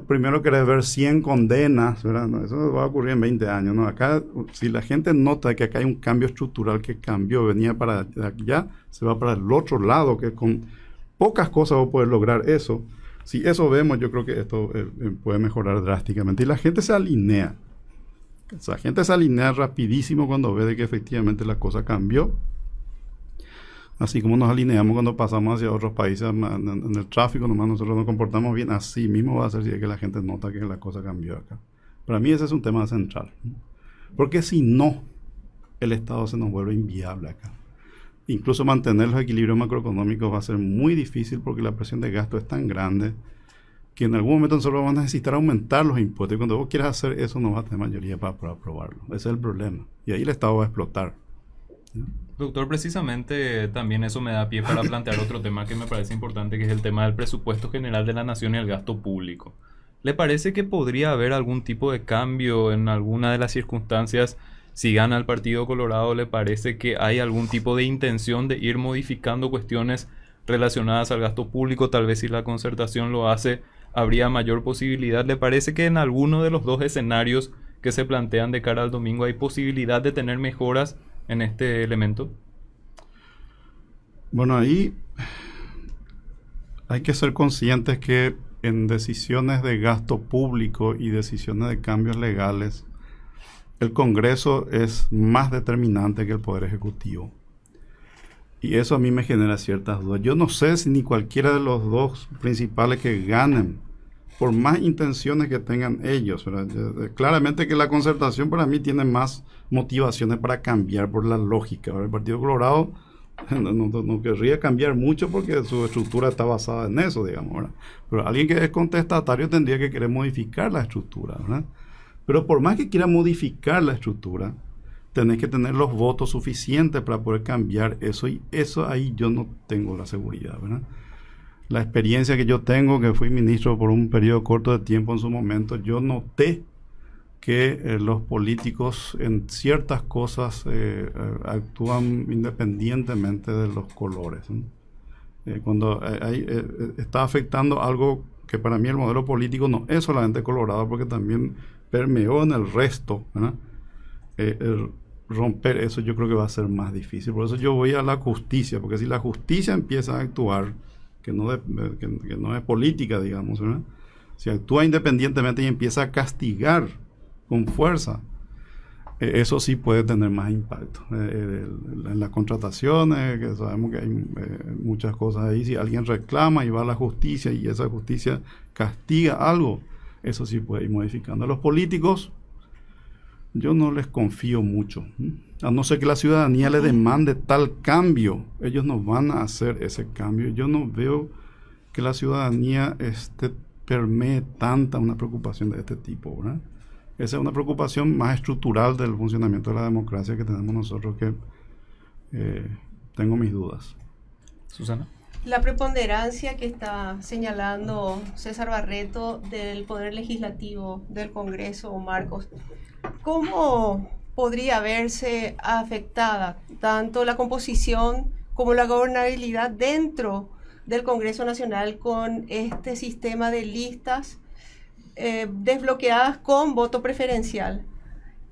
Speaker 4: primero querés ver 100 condenas, ¿verdad? eso va a ocurrir en 20 años, ¿no? Acá, si la gente nota que acá hay un cambio estructural que cambió, venía para allá, se va para el otro lado, que con pocas cosas va a poder lograr eso. Si eso vemos, yo creo que esto eh, eh, puede mejorar drásticamente. Y la gente se alinea. O sea, la gente se alinea rapidísimo cuando ve de que efectivamente la cosa cambió Así como nos alineamos cuando pasamos hacia otros países en, el tráfico, nomás nosotros nos comportamos bien, así mismo va a ser si es que la gente nota que la cosa cambió acá. Para mí ese es un tema central. Porque si no, el Estado se nos vuelve inviable acá. Incluso mantener los equilibrios macroeconómicos va a ser muy difícil porque la presión de gasto es tan grande que en algún momento nosotros vamos a necesitar aumentar los impuestos. Y cuando vos quieras hacer eso, no vas a tener mayoría para, para aprobarlo. Ese es el problema. Y ahí el Estado va a explotar.
Speaker 2: Doctor, precisamente también eso me da pie para plantear otro tema que me parece importante, que es el tema del presupuesto general de la nación y el gasto público. ¿Le parece que podría haber algún tipo de cambio en alguna de las circunstancias si gana el Partido Colorado? ¿Le parece que hay algún tipo de intención de ir modificando cuestiones relacionadas al gasto público? Tal vez si la concertación lo hace, habría mayor posibilidad. ¿Le parece que en alguno de los dos escenarios que se plantean de cara al domingo hay posibilidad de tener mejoras en este elemento?
Speaker 4: Bueno, ahí hay que ser conscientes que en decisiones de gasto público y decisiones de cambios legales, el Congreso es más determinante que el Poder Ejecutivo. Y eso a mí me genera ciertas dudas. Yo no sé si ni cualquiera de los dos principales que ganen por más intenciones que tengan ellos. Claramente que la concertación para mí tiene más motivaciones para cambiar por la lógica. El Partido Colorado no, querría cambiar mucho porque su estructura está basada en eso, digamos. Pero alguien que es contestatario tendría que querer modificar la estructura. Pero por más que quiera modificar la estructura, tenés que tener los votos suficientes para poder cambiar eso y eso ahí yo no tengo la seguridad. ¿verdad? La experiencia que yo tengo, que fui ministro por un periodo corto de tiempo en su momento, yo noté que eh, los políticos en ciertas cosas eh, eh, actúan independientemente de los colores. cuando está afectando algo que para mí el modelo político no es solamente colorado, porque también permeó en el resto, romper eso yo creo que va a ser más difícil. Por eso yo voy a la justicia, porque si la justicia empieza a actuar, que no, que, no es política, digamos. Si actúa independientemente y empieza a castigar con fuerza, eh, eso sí puede tener más impacto. Eh, eh, en las contrataciones, que sabemos que hay muchas cosas ahí, si alguien reclama y va a la justicia y esa justicia castiga algo, eso sí puede ir modificando. Los políticos, yo no les confío mucho. A no ser que la ciudadanía le demande tal cambio, ellos no van a hacer ese cambio. Yo no veo que la ciudadanía este, permee tanta una preocupación de este tipo. Esa es una preocupación más estructural del funcionamiento de la democracia que tenemos nosotros que eh, tengo mis dudas.
Speaker 1: Susana. La preponderancia que está señalando César Barreto del Poder Legislativo del Congreso, Marcos, ¿cómo podría verse afectada tanto la composición como la gobernabilidad dentro del Congreso Nacional con este sistema de listas eh, desbloqueadas con voto preferencial?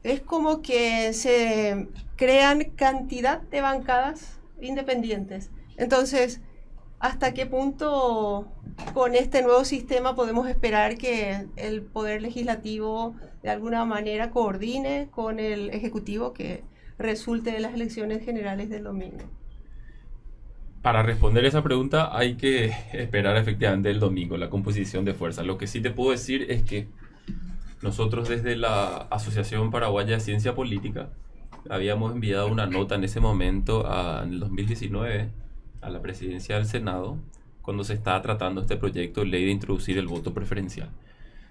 Speaker 1: Es como que se crean cantidad de bancadas independientes. Entonces, ¿hasta qué punto con este nuevo sistema podemos esperar que el Poder Legislativo de alguna manera coordine con el Ejecutivo que resulte de las elecciones generales del domingo?
Speaker 3: Para responder esa pregunta hay que esperar efectivamente el domingo, la composición de fuerzas. Lo que sí te puedo decir es que nosotros desde la Asociación Paraguaya de Ciencia Política habíamos enviado una nota en ese momento, en el 2019, a la presidencia del Senado, cuando se estaba tratando este proyecto de ley de introducir el voto preferencial.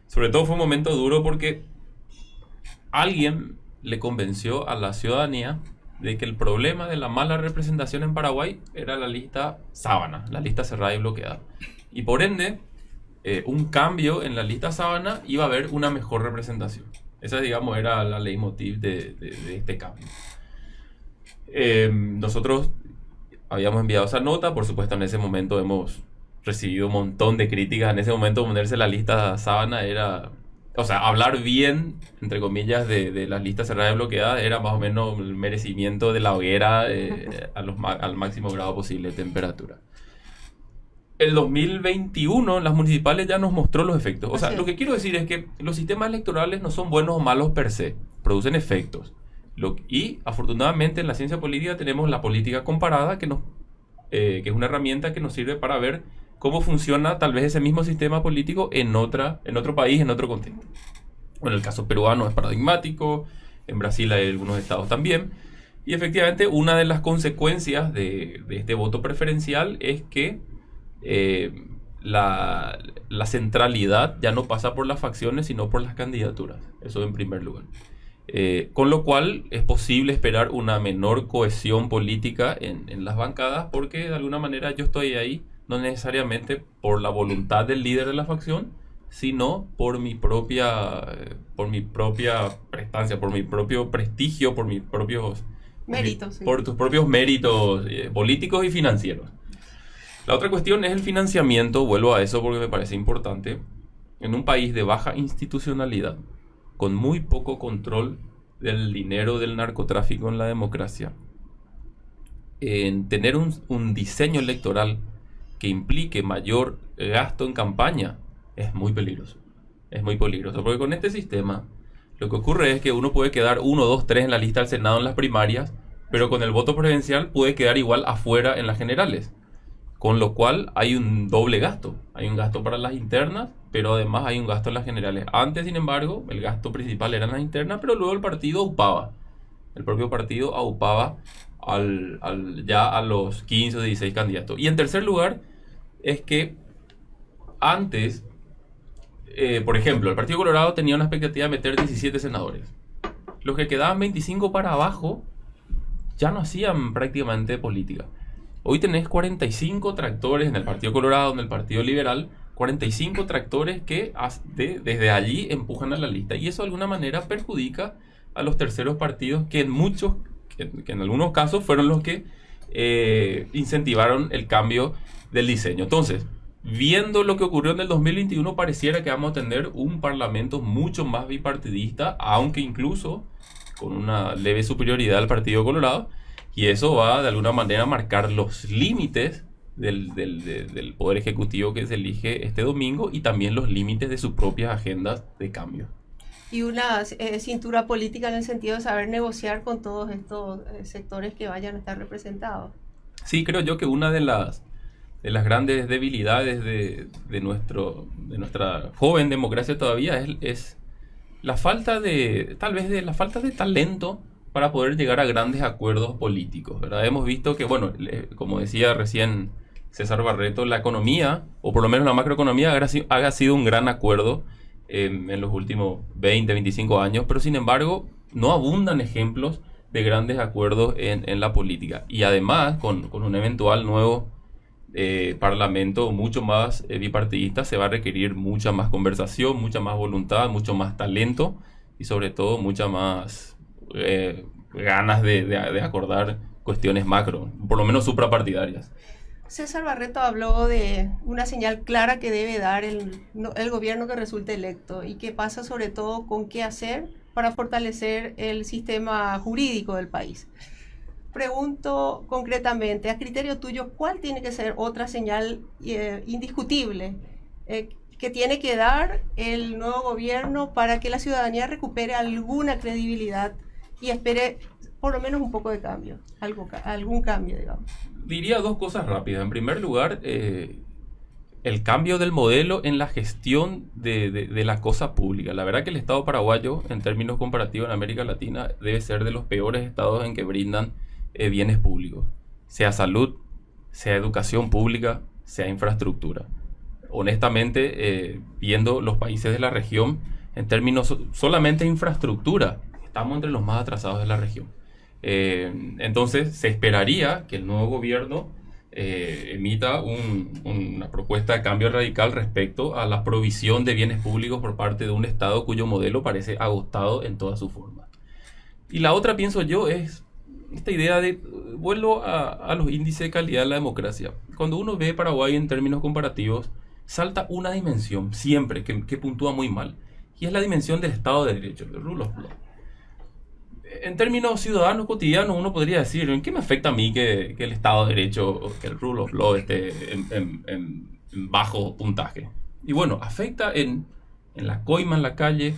Speaker 3: Sobre todo fue un momento duro porque alguien le convenció a la ciudadanía de que el problema de la mala representación en Paraguay era la lista sábana, la lista cerrada y bloqueada. Y por ende, eh, un cambio en la lista sábana iba a haber una mejor representación. Esa, digamos, era la leitmotiv de, de, este cambio. Eh, nosotros habíamos enviado esa nota, por supuesto en ese momento hemos recibido un montón de críticas. En ese momento ponerse la lista sábana era o sea, hablar bien, entre comillas, de, de las listas cerradas y bloqueadas era más o menos el merecimiento de la hoguera eh, a los, al máximo grado posible de temperatura. El 2021 las municipales ya nos mostró los efectos. O sea, lo que quiero decir es que los sistemas electorales no son buenos o malos per se, producen efectos. Lo, y afortunadamente en la ciencia política tenemos la política comparada, que, nos, eh, que es una herramienta que nos sirve para ver cómo funciona tal vez ese mismo sistema político en, otra, en otro país, en otro contexto. En el caso peruano es paradigmático, en Brasil hay algunos estados también. Y efectivamente una de las consecuencias de, este voto preferencial es que eh, la, centralidad ya no pasa por las facciones, sino por las candidaturas. Eso en primer lugar. Eh, con lo cual es posible esperar una menor cohesión política en, en, las bancadas porque de alguna manera yo estoy ahí no necesariamente por la voluntad del líder de la facción, sino por mi propia, por mi propia prestancia, por mi propio prestigio, por mis propios
Speaker 1: méritos,
Speaker 3: por, tus propios méritos eh, políticos y financieros. La otra cuestión es el financiamiento, vuelvo a eso porque me parece importante. En un país de baja institucionalidad, con muy poco control del dinero del narcotráfico en la democracia, en tener un, un diseño electoral que implique mayor gasto en campaña es muy peligroso. Es muy peligroso, porque con este sistema lo que ocurre es que uno puede quedar 1, 2, 3 en la lista del Senado en las primarias, pero con el voto presidencial puede quedar igual afuera en las generales. Con lo cual hay un doble gasto. Hay un gasto para las internas, pero además hay un gasto en las generales. Antes, sin embargo, el gasto principal era en las internas, pero luego el partido aupaba. El propio partido aupaba al, ya a los 15 o 16 candidatos. Y en tercer lugar, es que antes, eh, por ejemplo, el Partido Colorado tenía una expectativa de meter 17 senadores. Los que quedaban 25 para abajo ya no hacían prácticamente política. Hoy tenés 45 tractores en el Partido Colorado, en el Partido Liberal, 45 tractores que desde allí empujan a la lista. Y eso de alguna manera perjudica a los terceros partidos que en muchos, que, en algunos casos fueron los que eh, incentivaron el cambio del diseño. Entonces, viendo lo que ocurrió en el 2021, pareciera que vamos a tener un parlamento mucho más bipartidista, aunque incluso con una leve superioridad al Partido Colorado, y eso va de alguna manera a marcar los límites del, del, Poder Ejecutivo que se elige este domingo y también los límites de sus propias agendas de cambio.
Speaker 1: Y una eh, cintura política en el sentido de saber negociar con todos estos eh, sectores que vayan a estar representados.
Speaker 3: Sí, creo yo que una de las, de las grandes debilidades de, de, nuestro, de nuestra joven democracia todavía es, es, la falta de, tal vez de la falta de talento para poder llegar a grandes acuerdos políticos, ¿verdad? Hemos visto que, bueno, como decía recién César Barreto, la economía, o por lo menos la macroeconomía, ha sido un gran acuerdo en los últimos 20, 25 años, pero sin embargo no abundan ejemplos de grandes acuerdos en, la política. Y además, con, con un eventual nuevo eh, parlamento mucho más eh, bipartidista, se va a requerir mucha más conversación, mucha más voluntad, mucho más talento y sobre todo mucha más eh, ganas de, de, acordar cuestiones macro, por lo menos suprapartidarias.
Speaker 1: César Barreto habló de una señal clara que debe dar el, el, gobierno que resulte electo y que pasa sobre todo con qué hacer para fortalecer el sistema jurídico del país pregunto concretamente, a criterio tuyo, ¿cuál tiene que ser otra señal eh, indiscutible eh, que tiene que dar el nuevo gobierno para que la ciudadanía recupere alguna credibilidad y espere por lo menos un poco de cambio, algo, algún cambio, digamos?
Speaker 3: Diría dos cosas rápidas. En primer lugar, eh, el cambio del modelo en la gestión de, de, la cosa pública. La verdad que el Estado paraguayo, en términos comparativos en América Latina, debe ser de los peores estados en que brindan eh, bienes públicos, sea salud, sea educación pública, sea infraestructura. Honestamente, eh, viendo los países de la región, en términos solamente de infraestructura, estamos entre los más atrasados de la región. Eh, entonces, se esperaría que el nuevo gobierno eh, emita una propuesta de cambio radical respecto a la provisión de bienes públicos por parte de un Estado cuyo modelo parece agotado en toda su forma. Y la otra, pienso yo, es esta idea de, vuelvo a, los índices de calidad de la democracia. Cuando uno ve Paraguay en términos comparativos, salta una dimensión siempre que, que puntúa muy mal, y es la dimensión del Estado de Derecho, el rule of law en términos ciudadanos cotidianos, uno podría decir, ¿en qué me afecta a mí que, el Estado de Derecho, que el rule of law esté en, bajo puntaje? Y bueno, afecta en, la coima en la calle,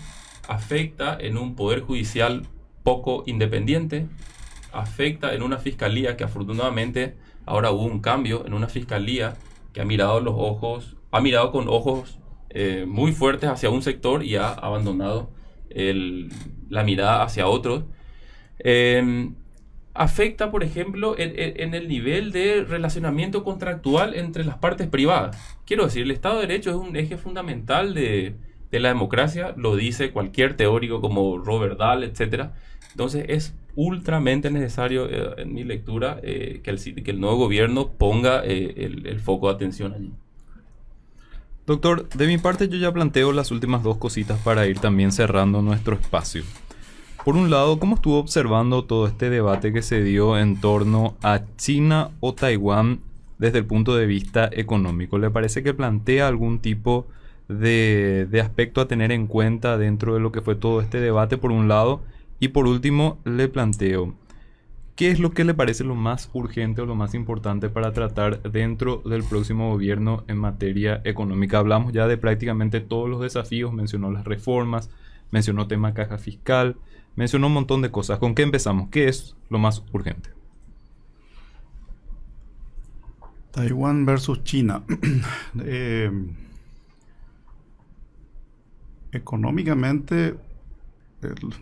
Speaker 3: afecta en un poder judicial poco independiente, afecta en una fiscalía que afortunadamente ahora hubo un cambio en una fiscalía que ha mirado los ojos, ha mirado con ojos eh, muy fuertes hacia un sector y ha abandonado la mirada hacia otros Em, afecta, por ejemplo, en, el nivel de relacionamiento contractual entre las partes privadas. Quiero decir, el Estado de Derecho es un eje fundamental de, la democracia, lo dice cualquier teórico como Robert Dahl, etc. Entonces es ultramente necesario, eh, en mi lectura, eh, que, el, que, el, nuevo gobierno ponga eh, el, el foco de atención allí.
Speaker 2: Doctor, de mi parte yo ya planteo las últimas dos cositas para ir también cerrando nuestro espacio. Por un lado, ¿cómo estuvo observando todo este debate que se dio en torno a China o Taiwán desde el punto de vista económico? ¿Le parece que plantea algún tipo de, aspecto a tener en cuenta dentro de lo que fue todo este debate, por un lado? Y por último, le planteo, ¿qué es lo que le parece lo más urgente o lo más importante para tratar dentro del próximo gobierno en materia económica? Hablamos ya de prácticamente todos los desafíos, mencionó las reformas, mencionó tema caja fiscal, mencionó un montón de cosas. ¿Con qué empezamos? ¿Qué es lo más urgente?
Speaker 4: Taiwán versus China. Eh, económicamente,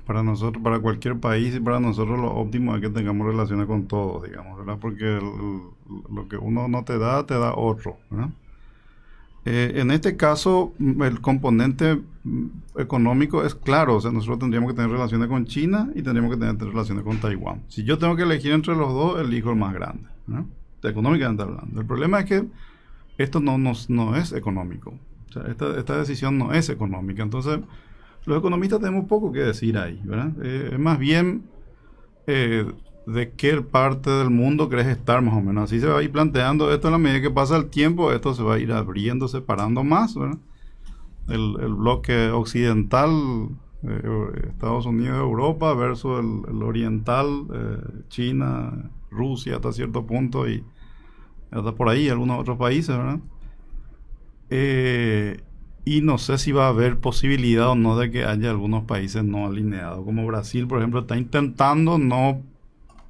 Speaker 4: para nosotros, para cualquier país y para nosotros lo óptimo es que tengamos relaciones con todos, digamos, ¿verdad? Porque lo que uno no te da, te da otro, ¿verdad? Eh, en este caso, mm, el componente mm, económico es claro, o sea, nosotros tendríamos que tener relaciones con China y tendríamos que tener relaciones con Taiwán. Si yo tengo que elegir entre los dos, elijo el más grande, ¿no? económicamente hablando. El problema es que esto no, no es económico. O sea, esta, esta, decisión no es económica. Entonces, los economistas tenemos poco que decir ahí, ¿verdad? Eh, es más bien eh, de qué parte del mundo crees estar más o menos. Así se va a ir planteando esto a la medida que pasa el tiempo, esto se va a ir abriendo, separando más. El, bloque occidental, eh, Estados Unidos, Europa, versus el, oriental, eh, China, Rusia hasta cierto punto y hasta por ahí algunos otros países, eh, y no sé si va a haber posibilidad o no de que haya algunos países no alineados, como Brasil, por ejemplo, está intentando no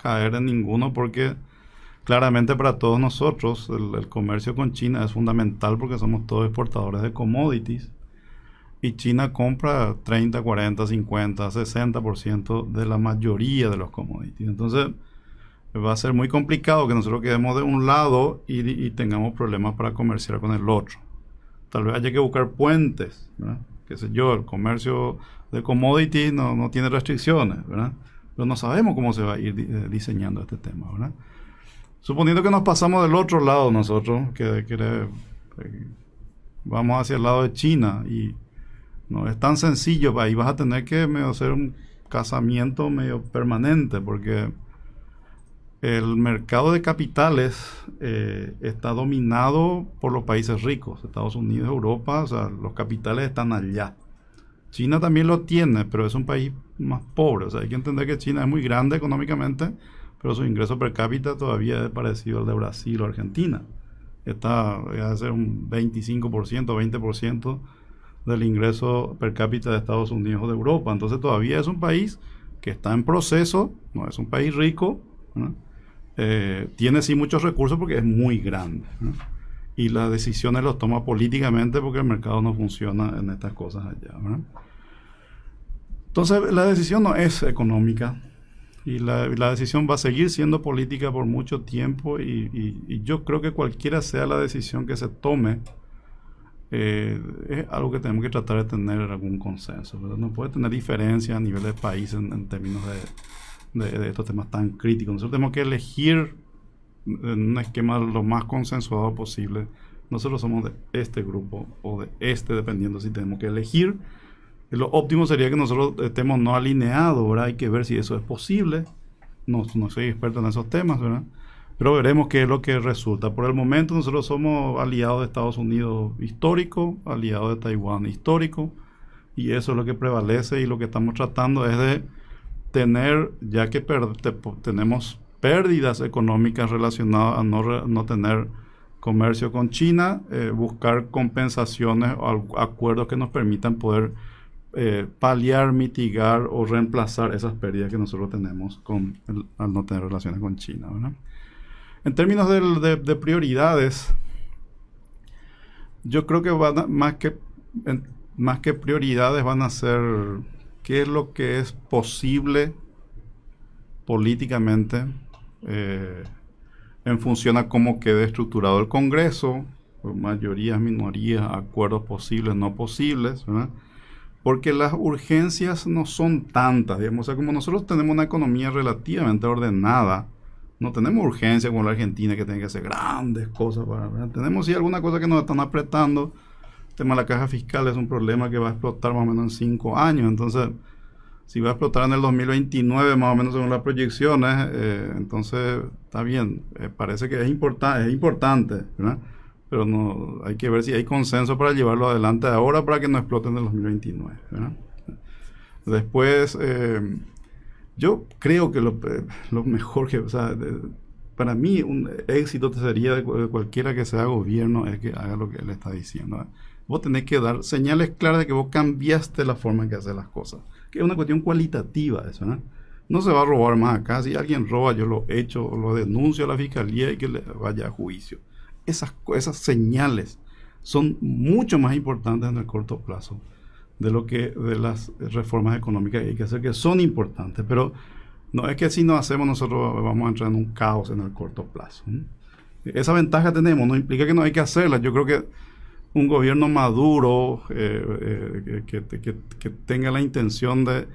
Speaker 4: caer en ninguno porque claramente para todos nosotros el, comercio con China es fundamental porque somos todos exportadores de commodities y China compra 30, 40, 50, 60% de la mayoría de los commodities. Entonces va a ser muy complicado que nosotros quedemos de un lado y, tengamos problemas para comerciar con el otro. Tal vez haya que buscar puentes, ¿verdad? qué sé yo, el comercio de commodities no, no tiene restricciones, ¿verdad? Pero no sabemos cómo se va a ir eh, diseñando este tema, ¿verdad? Suponiendo que nos pasamos del otro lado nosotros, que, eh, vamos hacia el lado de China y no es tan sencillo, ahí vas a tener que hacer un casamiento medio permanente porque el mercado de capitales eh, está dominado por los países ricos, Estados Unidos, Europa, o sea, los capitales están allá. China también lo tiene, pero es un país más pobre. O sea, hay que entender que China es muy grande económicamente, pero su ingreso per cápita todavía es parecido al de Brasil o Argentina. Está a ser un 25%, 20% del ingreso per cápita de Estados Unidos o de Europa. Entonces todavía es un país que está en proceso, no es un país rico, eh, tiene sí muchos recursos porque es muy grande. Y las decisiones las toma políticamente porque el mercado no funciona en estas cosas allá. Entonces, la decisión no es económica y la, decisión va a seguir siendo política por mucho tiempo y, yo creo que cualquiera sea la decisión que se tome, eh, es algo que tenemos que tratar de tener algún consenso. No puede tener diferencia a nivel de país en, términos de, estos temas tan críticos. Nosotros tenemos que elegir en un esquema lo más consensuado posible. Nosotros somos de este grupo o de este, dependiendo si tenemos que elegir. Lo óptimo sería que nosotros estemos no alineados, ¿verdad? Hay que ver si eso es posible. No, no soy experto en esos temas, ¿verdad? Pero veremos qué es lo que resulta. Por el momento nosotros somos aliados de Estados Unidos histórico, aliados de Taiwán histórico, y eso es lo que prevalece y lo que estamos tratando es de tener, ya que tenemos pérdidas económicas relacionadas a no, no tener comercio con China, eh, buscar compensaciones o acuerdos que nos permitan poder eh, paliar, mitigar o reemplazar esas pérdidas que nosotros tenemos con al no tener relaciones con China. En términos de, prioridades, yo creo que van más que más que prioridades van a ser qué es lo que es posible políticamente eh, en función a cómo quede estructurado el Congreso, mayorías, minorías, acuerdos posibles, no posibles, porque las urgencias no son tantas, digamos, o sea, como nosotros tenemos una economía relativamente ordenada, no tenemos urgencia como la Argentina que tiene que hacer grandes cosas para, tenemos sí alguna cosa que nos están apretando, el tema de la caja fiscal es un problema que va a explotar más o menos en cinco años, entonces si va a explotar en el 2029 más o menos según las proyecciones, eh, entonces está bien, eh, parece que es, importante es importante, pero no hay que ver si hay consenso para llevarlo adelante ahora para que no explote en el 2029. Después, eh, yo creo que lo, mejor que, o sea, para mí un éxito sería de cualquiera que sea gobierno es que haga lo que él está diciendo. Vos tenés que dar señales claras de que vos cambiaste la forma en que haces las cosas que es una cuestión cualitativa eso, ¿no? No se va a robar más acá. Si alguien roba, yo lo echo lo denuncio a la fiscalía y que le vaya a juicio. Esas, esas señales son mucho más importantes en el corto plazo de lo que de las reformas económicas que hay que hacer, que son importantes. Pero no es que si no hacemos nosotros vamos a entrar en un caos en el corto plazo. Esa ventaja tenemos, no implica que no hay que hacerla. Yo creo que un gobierno maduro eh, eh, que, tenga la intención de,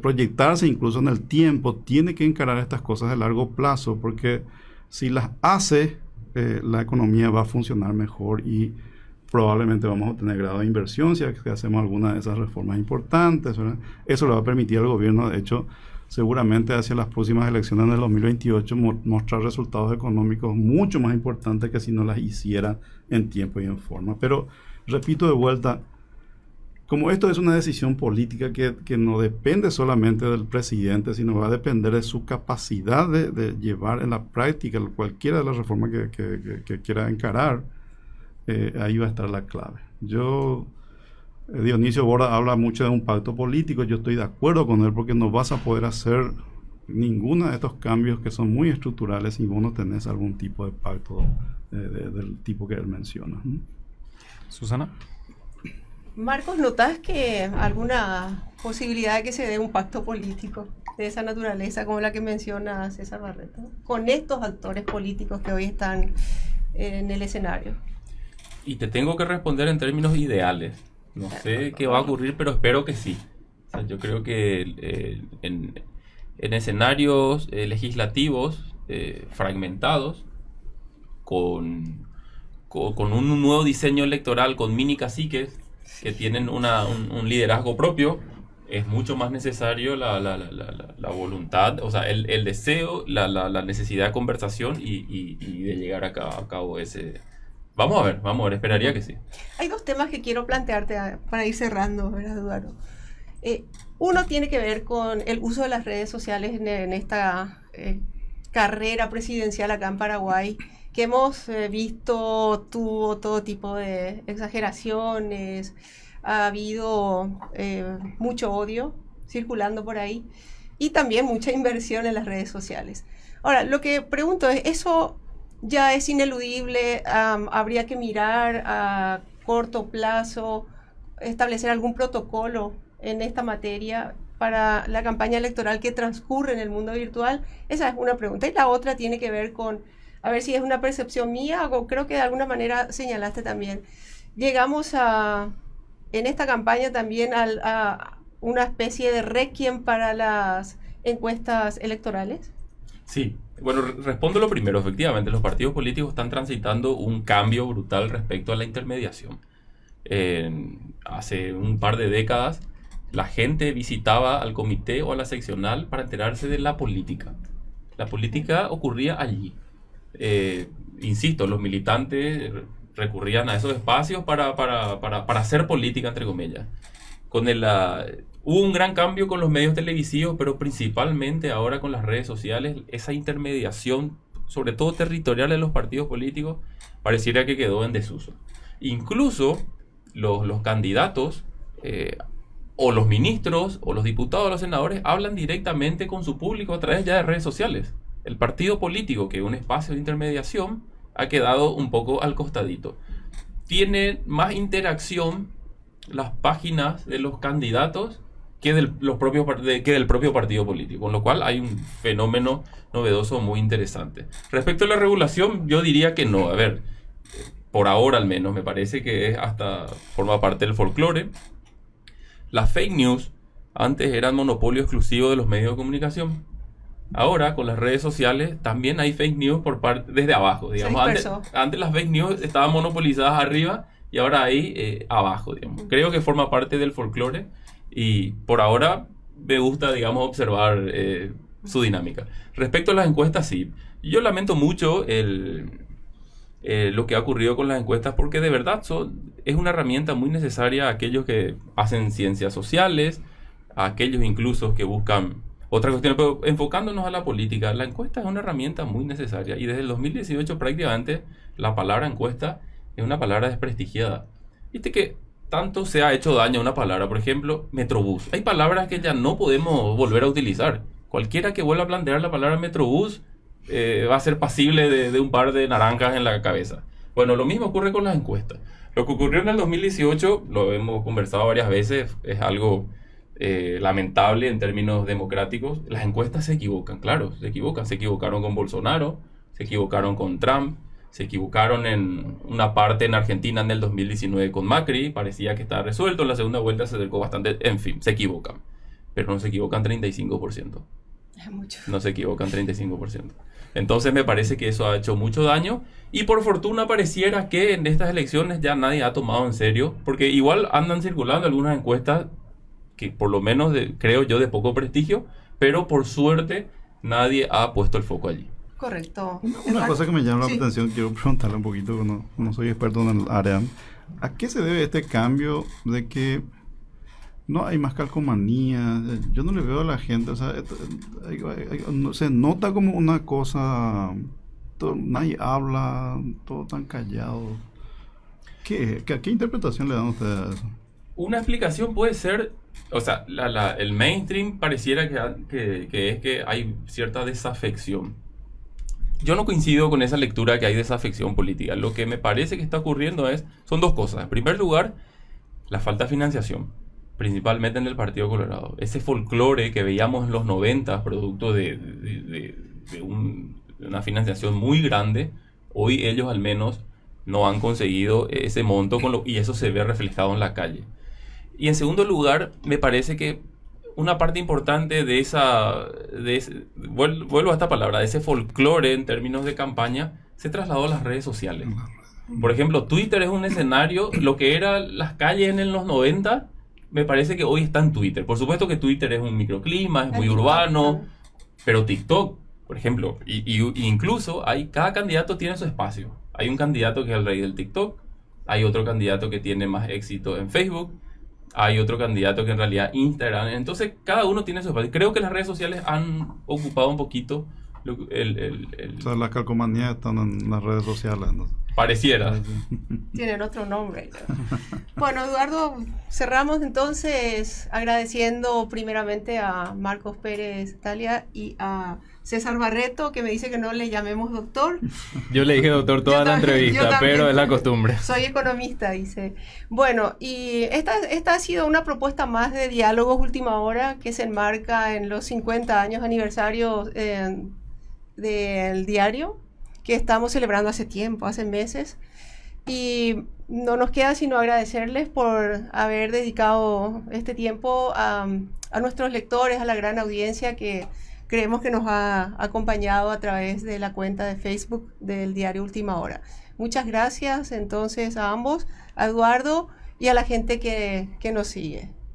Speaker 4: proyectarse incluso en el tiempo, tiene que encarar estas cosas de largo plazo, porque si las hace, eh, la economía va a funcionar mejor y probablemente vamos a tener grado de inversión si hacemos alguna de esas reformas importantes. Eso le va a permitir al gobierno, de hecho, seguramente hacia las próximas elecciones del 2028 mostrar resultados económicos mucho más importantes que si no las hiciera en tiempo y en forma. Pero repito de vuelta, como esto es una decisión política que, no depende solamente del presidente, sino va a depender de su capacidad de, llevar en la práctica cualquiera de las reformas que, quiera encarar, eh, ahí va a estar la clave. Yo eh, Dionisio Borda habla mucho de un pacto político, yo estoy de acuerdo con él porque no vas a poder hacer ninguno de estos cambios que son muy estructurales si vos no tenés algún tipo de pacto eh, del tipo que él menciona.
Speaker 2: Susana.
Speaker 1: Marcos, ¿notas que alguna posibilidad de que se dé un pacto político de esa naturaleza como la que menciona César Barreto con estos actores políticos que hoy están en el escenario?
Speaker 3: Y te tengo que responder en términos ideales. No sé qué va a ocurrir, pero espero que sí. yo creo que eh, en, escenarios eh, legislativos eh, fragmentados, con, con, un nuevo diseño electoral, con mini caciques que tienen una, un, liderazgo propio, es mucho más necesario la, la, la, la voluntad, o sea, el, el deseo, la, necesidad de conversación y, y, y de llegar a, a cabo ese, Vamos a ver, vamos a ver, esperaría que sí.
Speaker 1: Hay dos temas que quiero plantearte ah, para ir cerrando, ¿verdad, Eduardo? Eh, uno tiene que ver con el uso de las redes sociales en, esta eh, carrera presidencial acá en Paraguay, que hemos eh, visto tuvo todo tipo de exageraciones, ha habido mucho odio circulando por ahí y también mucha inversión en las redes sociales. Ahora, lo que pregunto es, ¿eso ya es ineludible, habría que mirar a corto plazo, establecer algún protocolo en esta materia para la campaña electoral que transcurre en el mundo virtual? Esa es una pregunta. Y la otra tiene que ver con, a ver si es una percepción mía o creo que de alguna manera señalaste también. Llegamos a, en esta campaña también a una especie de requiem para las encuestas electorales?
Speaker 3: Sí, bueno, respondo lo primero. Efectivamente, los partidos políticos están transitando un cambio brutal respecto a la intermediación. hace un par de décadas, la gente visitaba al comité o a la seccional para enterarse de la política. La política ocurría allí. Eh, insisto, los militantes recurrían a esos espacios para, hacer política, entre comillas. Con el, hubo un gran cambio con los medios televisivos, pero principalmente ahora con las redes sociales, esa intermediación, sobre todo territorial de los partidos políticos, pareciera que quedó en desuso. Incluso los, candidatos eh, o los ministros o los diputados o los senadores hablan directamente con su público a través ya de redes sociales. El partido político, que es un espacio de intermediación, ha quedado un poco al costadito. Tiene más interacción las páginas de los candidatos que del, que del propio partido político, con lo cual hay un fenómeno novedoso muy interesante. Respecto a la regulación, yo diría que no. A ver, por ahora al menos, me parece que hasta forma parte del folclore. Las fake news antes eran monopolio exclusivo de los medios de comunicación. Ahora, con las redes sociales, también hay fake news por parte desde abajo, digamos. Antes, las fake news estaban monopolizadas arriba y ahora hay eh, abajo, digamos. Creo que forma parte del folclore y por ahora me gusta, digamos, observar eh, su dinámica. Respecto a las encuestas, sí. Yo lamento mucho el, eh, lo que ha ocurrido con las encuestas porque de verdad son, es una herramienta muy necesaria a aquellos que hacen ciencias sociales, a aquellos incluso que buscan otra cuestión, pero enfocándonos a la política, la encuesta es una herramienta muy necesaria y desde el 2018 prácticamente la palabra encuesta es una palabra desprestigiada. Viste que tanto se ha hecho daño a una palabra, por ejemplo, Metrobús. Hay palabras que ya no podemos volver a utilizar. Cualquiera que vuelva a plantear la palabra Metrobús eh, va a ser pasible de, de un par de naranjas en la cabeza. Bueno, lo mismo ocurre con las encuestas. Lo que ocurrió en el 2018, lo hemos conversado varias veces, es algo eh, lamentable en términos democráticos. Las encuestas se equivocan, claro, se equivocan. Se equivocaron con Bolsonaro, se equivocaron con Trump, se equivocaron en una parte en Argentina en el 2019 con Macri, parecía que estaba resuelto, en la segunda vuelta se acercó bastante, en fin, se equivocan, pero no se equivocan 35%. No se equivocan 35%. Entonces me parece que eso ha hecho mucho daño y por fortuna pareciera que en estas elecciones ya nadie ha tomado en serio, porque igual andan circulando algunas encuestas que por lo menos creo yo de poco prestigio, pero por suerte nadie ha puesto el foco allí.
Speaker 1: Correcto.
Speaker 4: Una, cosa que me llama la atención, quiero preguntarle un poquito, no, no soy experto en el área, ¿a qué se debe este cambio de que no hay más calcomanía? Yo no le veo a la gente, o sea, se nota como una cosa, nadie habla, todo tan callado. ¿Qué, qué, qué interpretación le dan ustedes a eso?
Speaker 3: Una explicación puede ser o sea, el mainstream pareciera que, es que hay cierta desafección. Yo no coincido con esa lectura que hay desafección política. Lo que me parece que está ocurriendo es, son dos cosas. En primer lugar, la falta de financiación, principalmente en el Partido Colorado. Ese folclore que veíamos en los 90, producto de, una financiación muy grande, hoy ellos al menos no han conseguido ese monto y eso se ve reflejado en la calle. Y en segundo lugar, me parece que una parte importante de esa, de vuelvo a esta palabra, de ese folclore en términos de campaña, se trasladó a las redes sociales. Por ejemplo, Twitter es un escenario, lo que eran las calles en los 90, me parece que hoy está en Twitter. Por supuesto que Twitter es un microclima, es muy urbano, pero TikTok, por ejemplo, y, y, incluso hay, cada candidato tiene su espacio. Hay un candidato que es el rey del TikTok, hay otro candidato que tiene más éxito en Facebook, hay otro candidato que en realidad Instagram. Entonces, cada uno tiene su espacio. Creo que las redes sociales han ocupado un poquito el... el, el...
Speaker 4: O están en las redes sociales.
Speaker 3: Pareciera.
Speaker 1: Tienen otro nombre. bueno, Eduardo, cerramos entonces agradeciendo primeramente a Marcos Pérez Talia y a César Barreto, que me dice que no le llamemos doctor.
Speaker 2: Yo le dije doctor toda la entrevista, pero es la costumbre.
Speaker 1: Soy economista, dice. Bueno, y esta, esta ha sido una propuesta más de diálogos última hora que se enmarca en los 50 años aniversario eh, del diario que estamos celebrando hace tiempo, hace meses. Y no nos queda sino agradecerles por haber dedicado este tiempo a, nuestros lectores, a la gran audiencia que creemos que nos ha acompañado a través de la cuenta de Facebook del diario Última Hora. Muchas gracias entonces a ambos, a Eduardo y a la gente que nos sigue.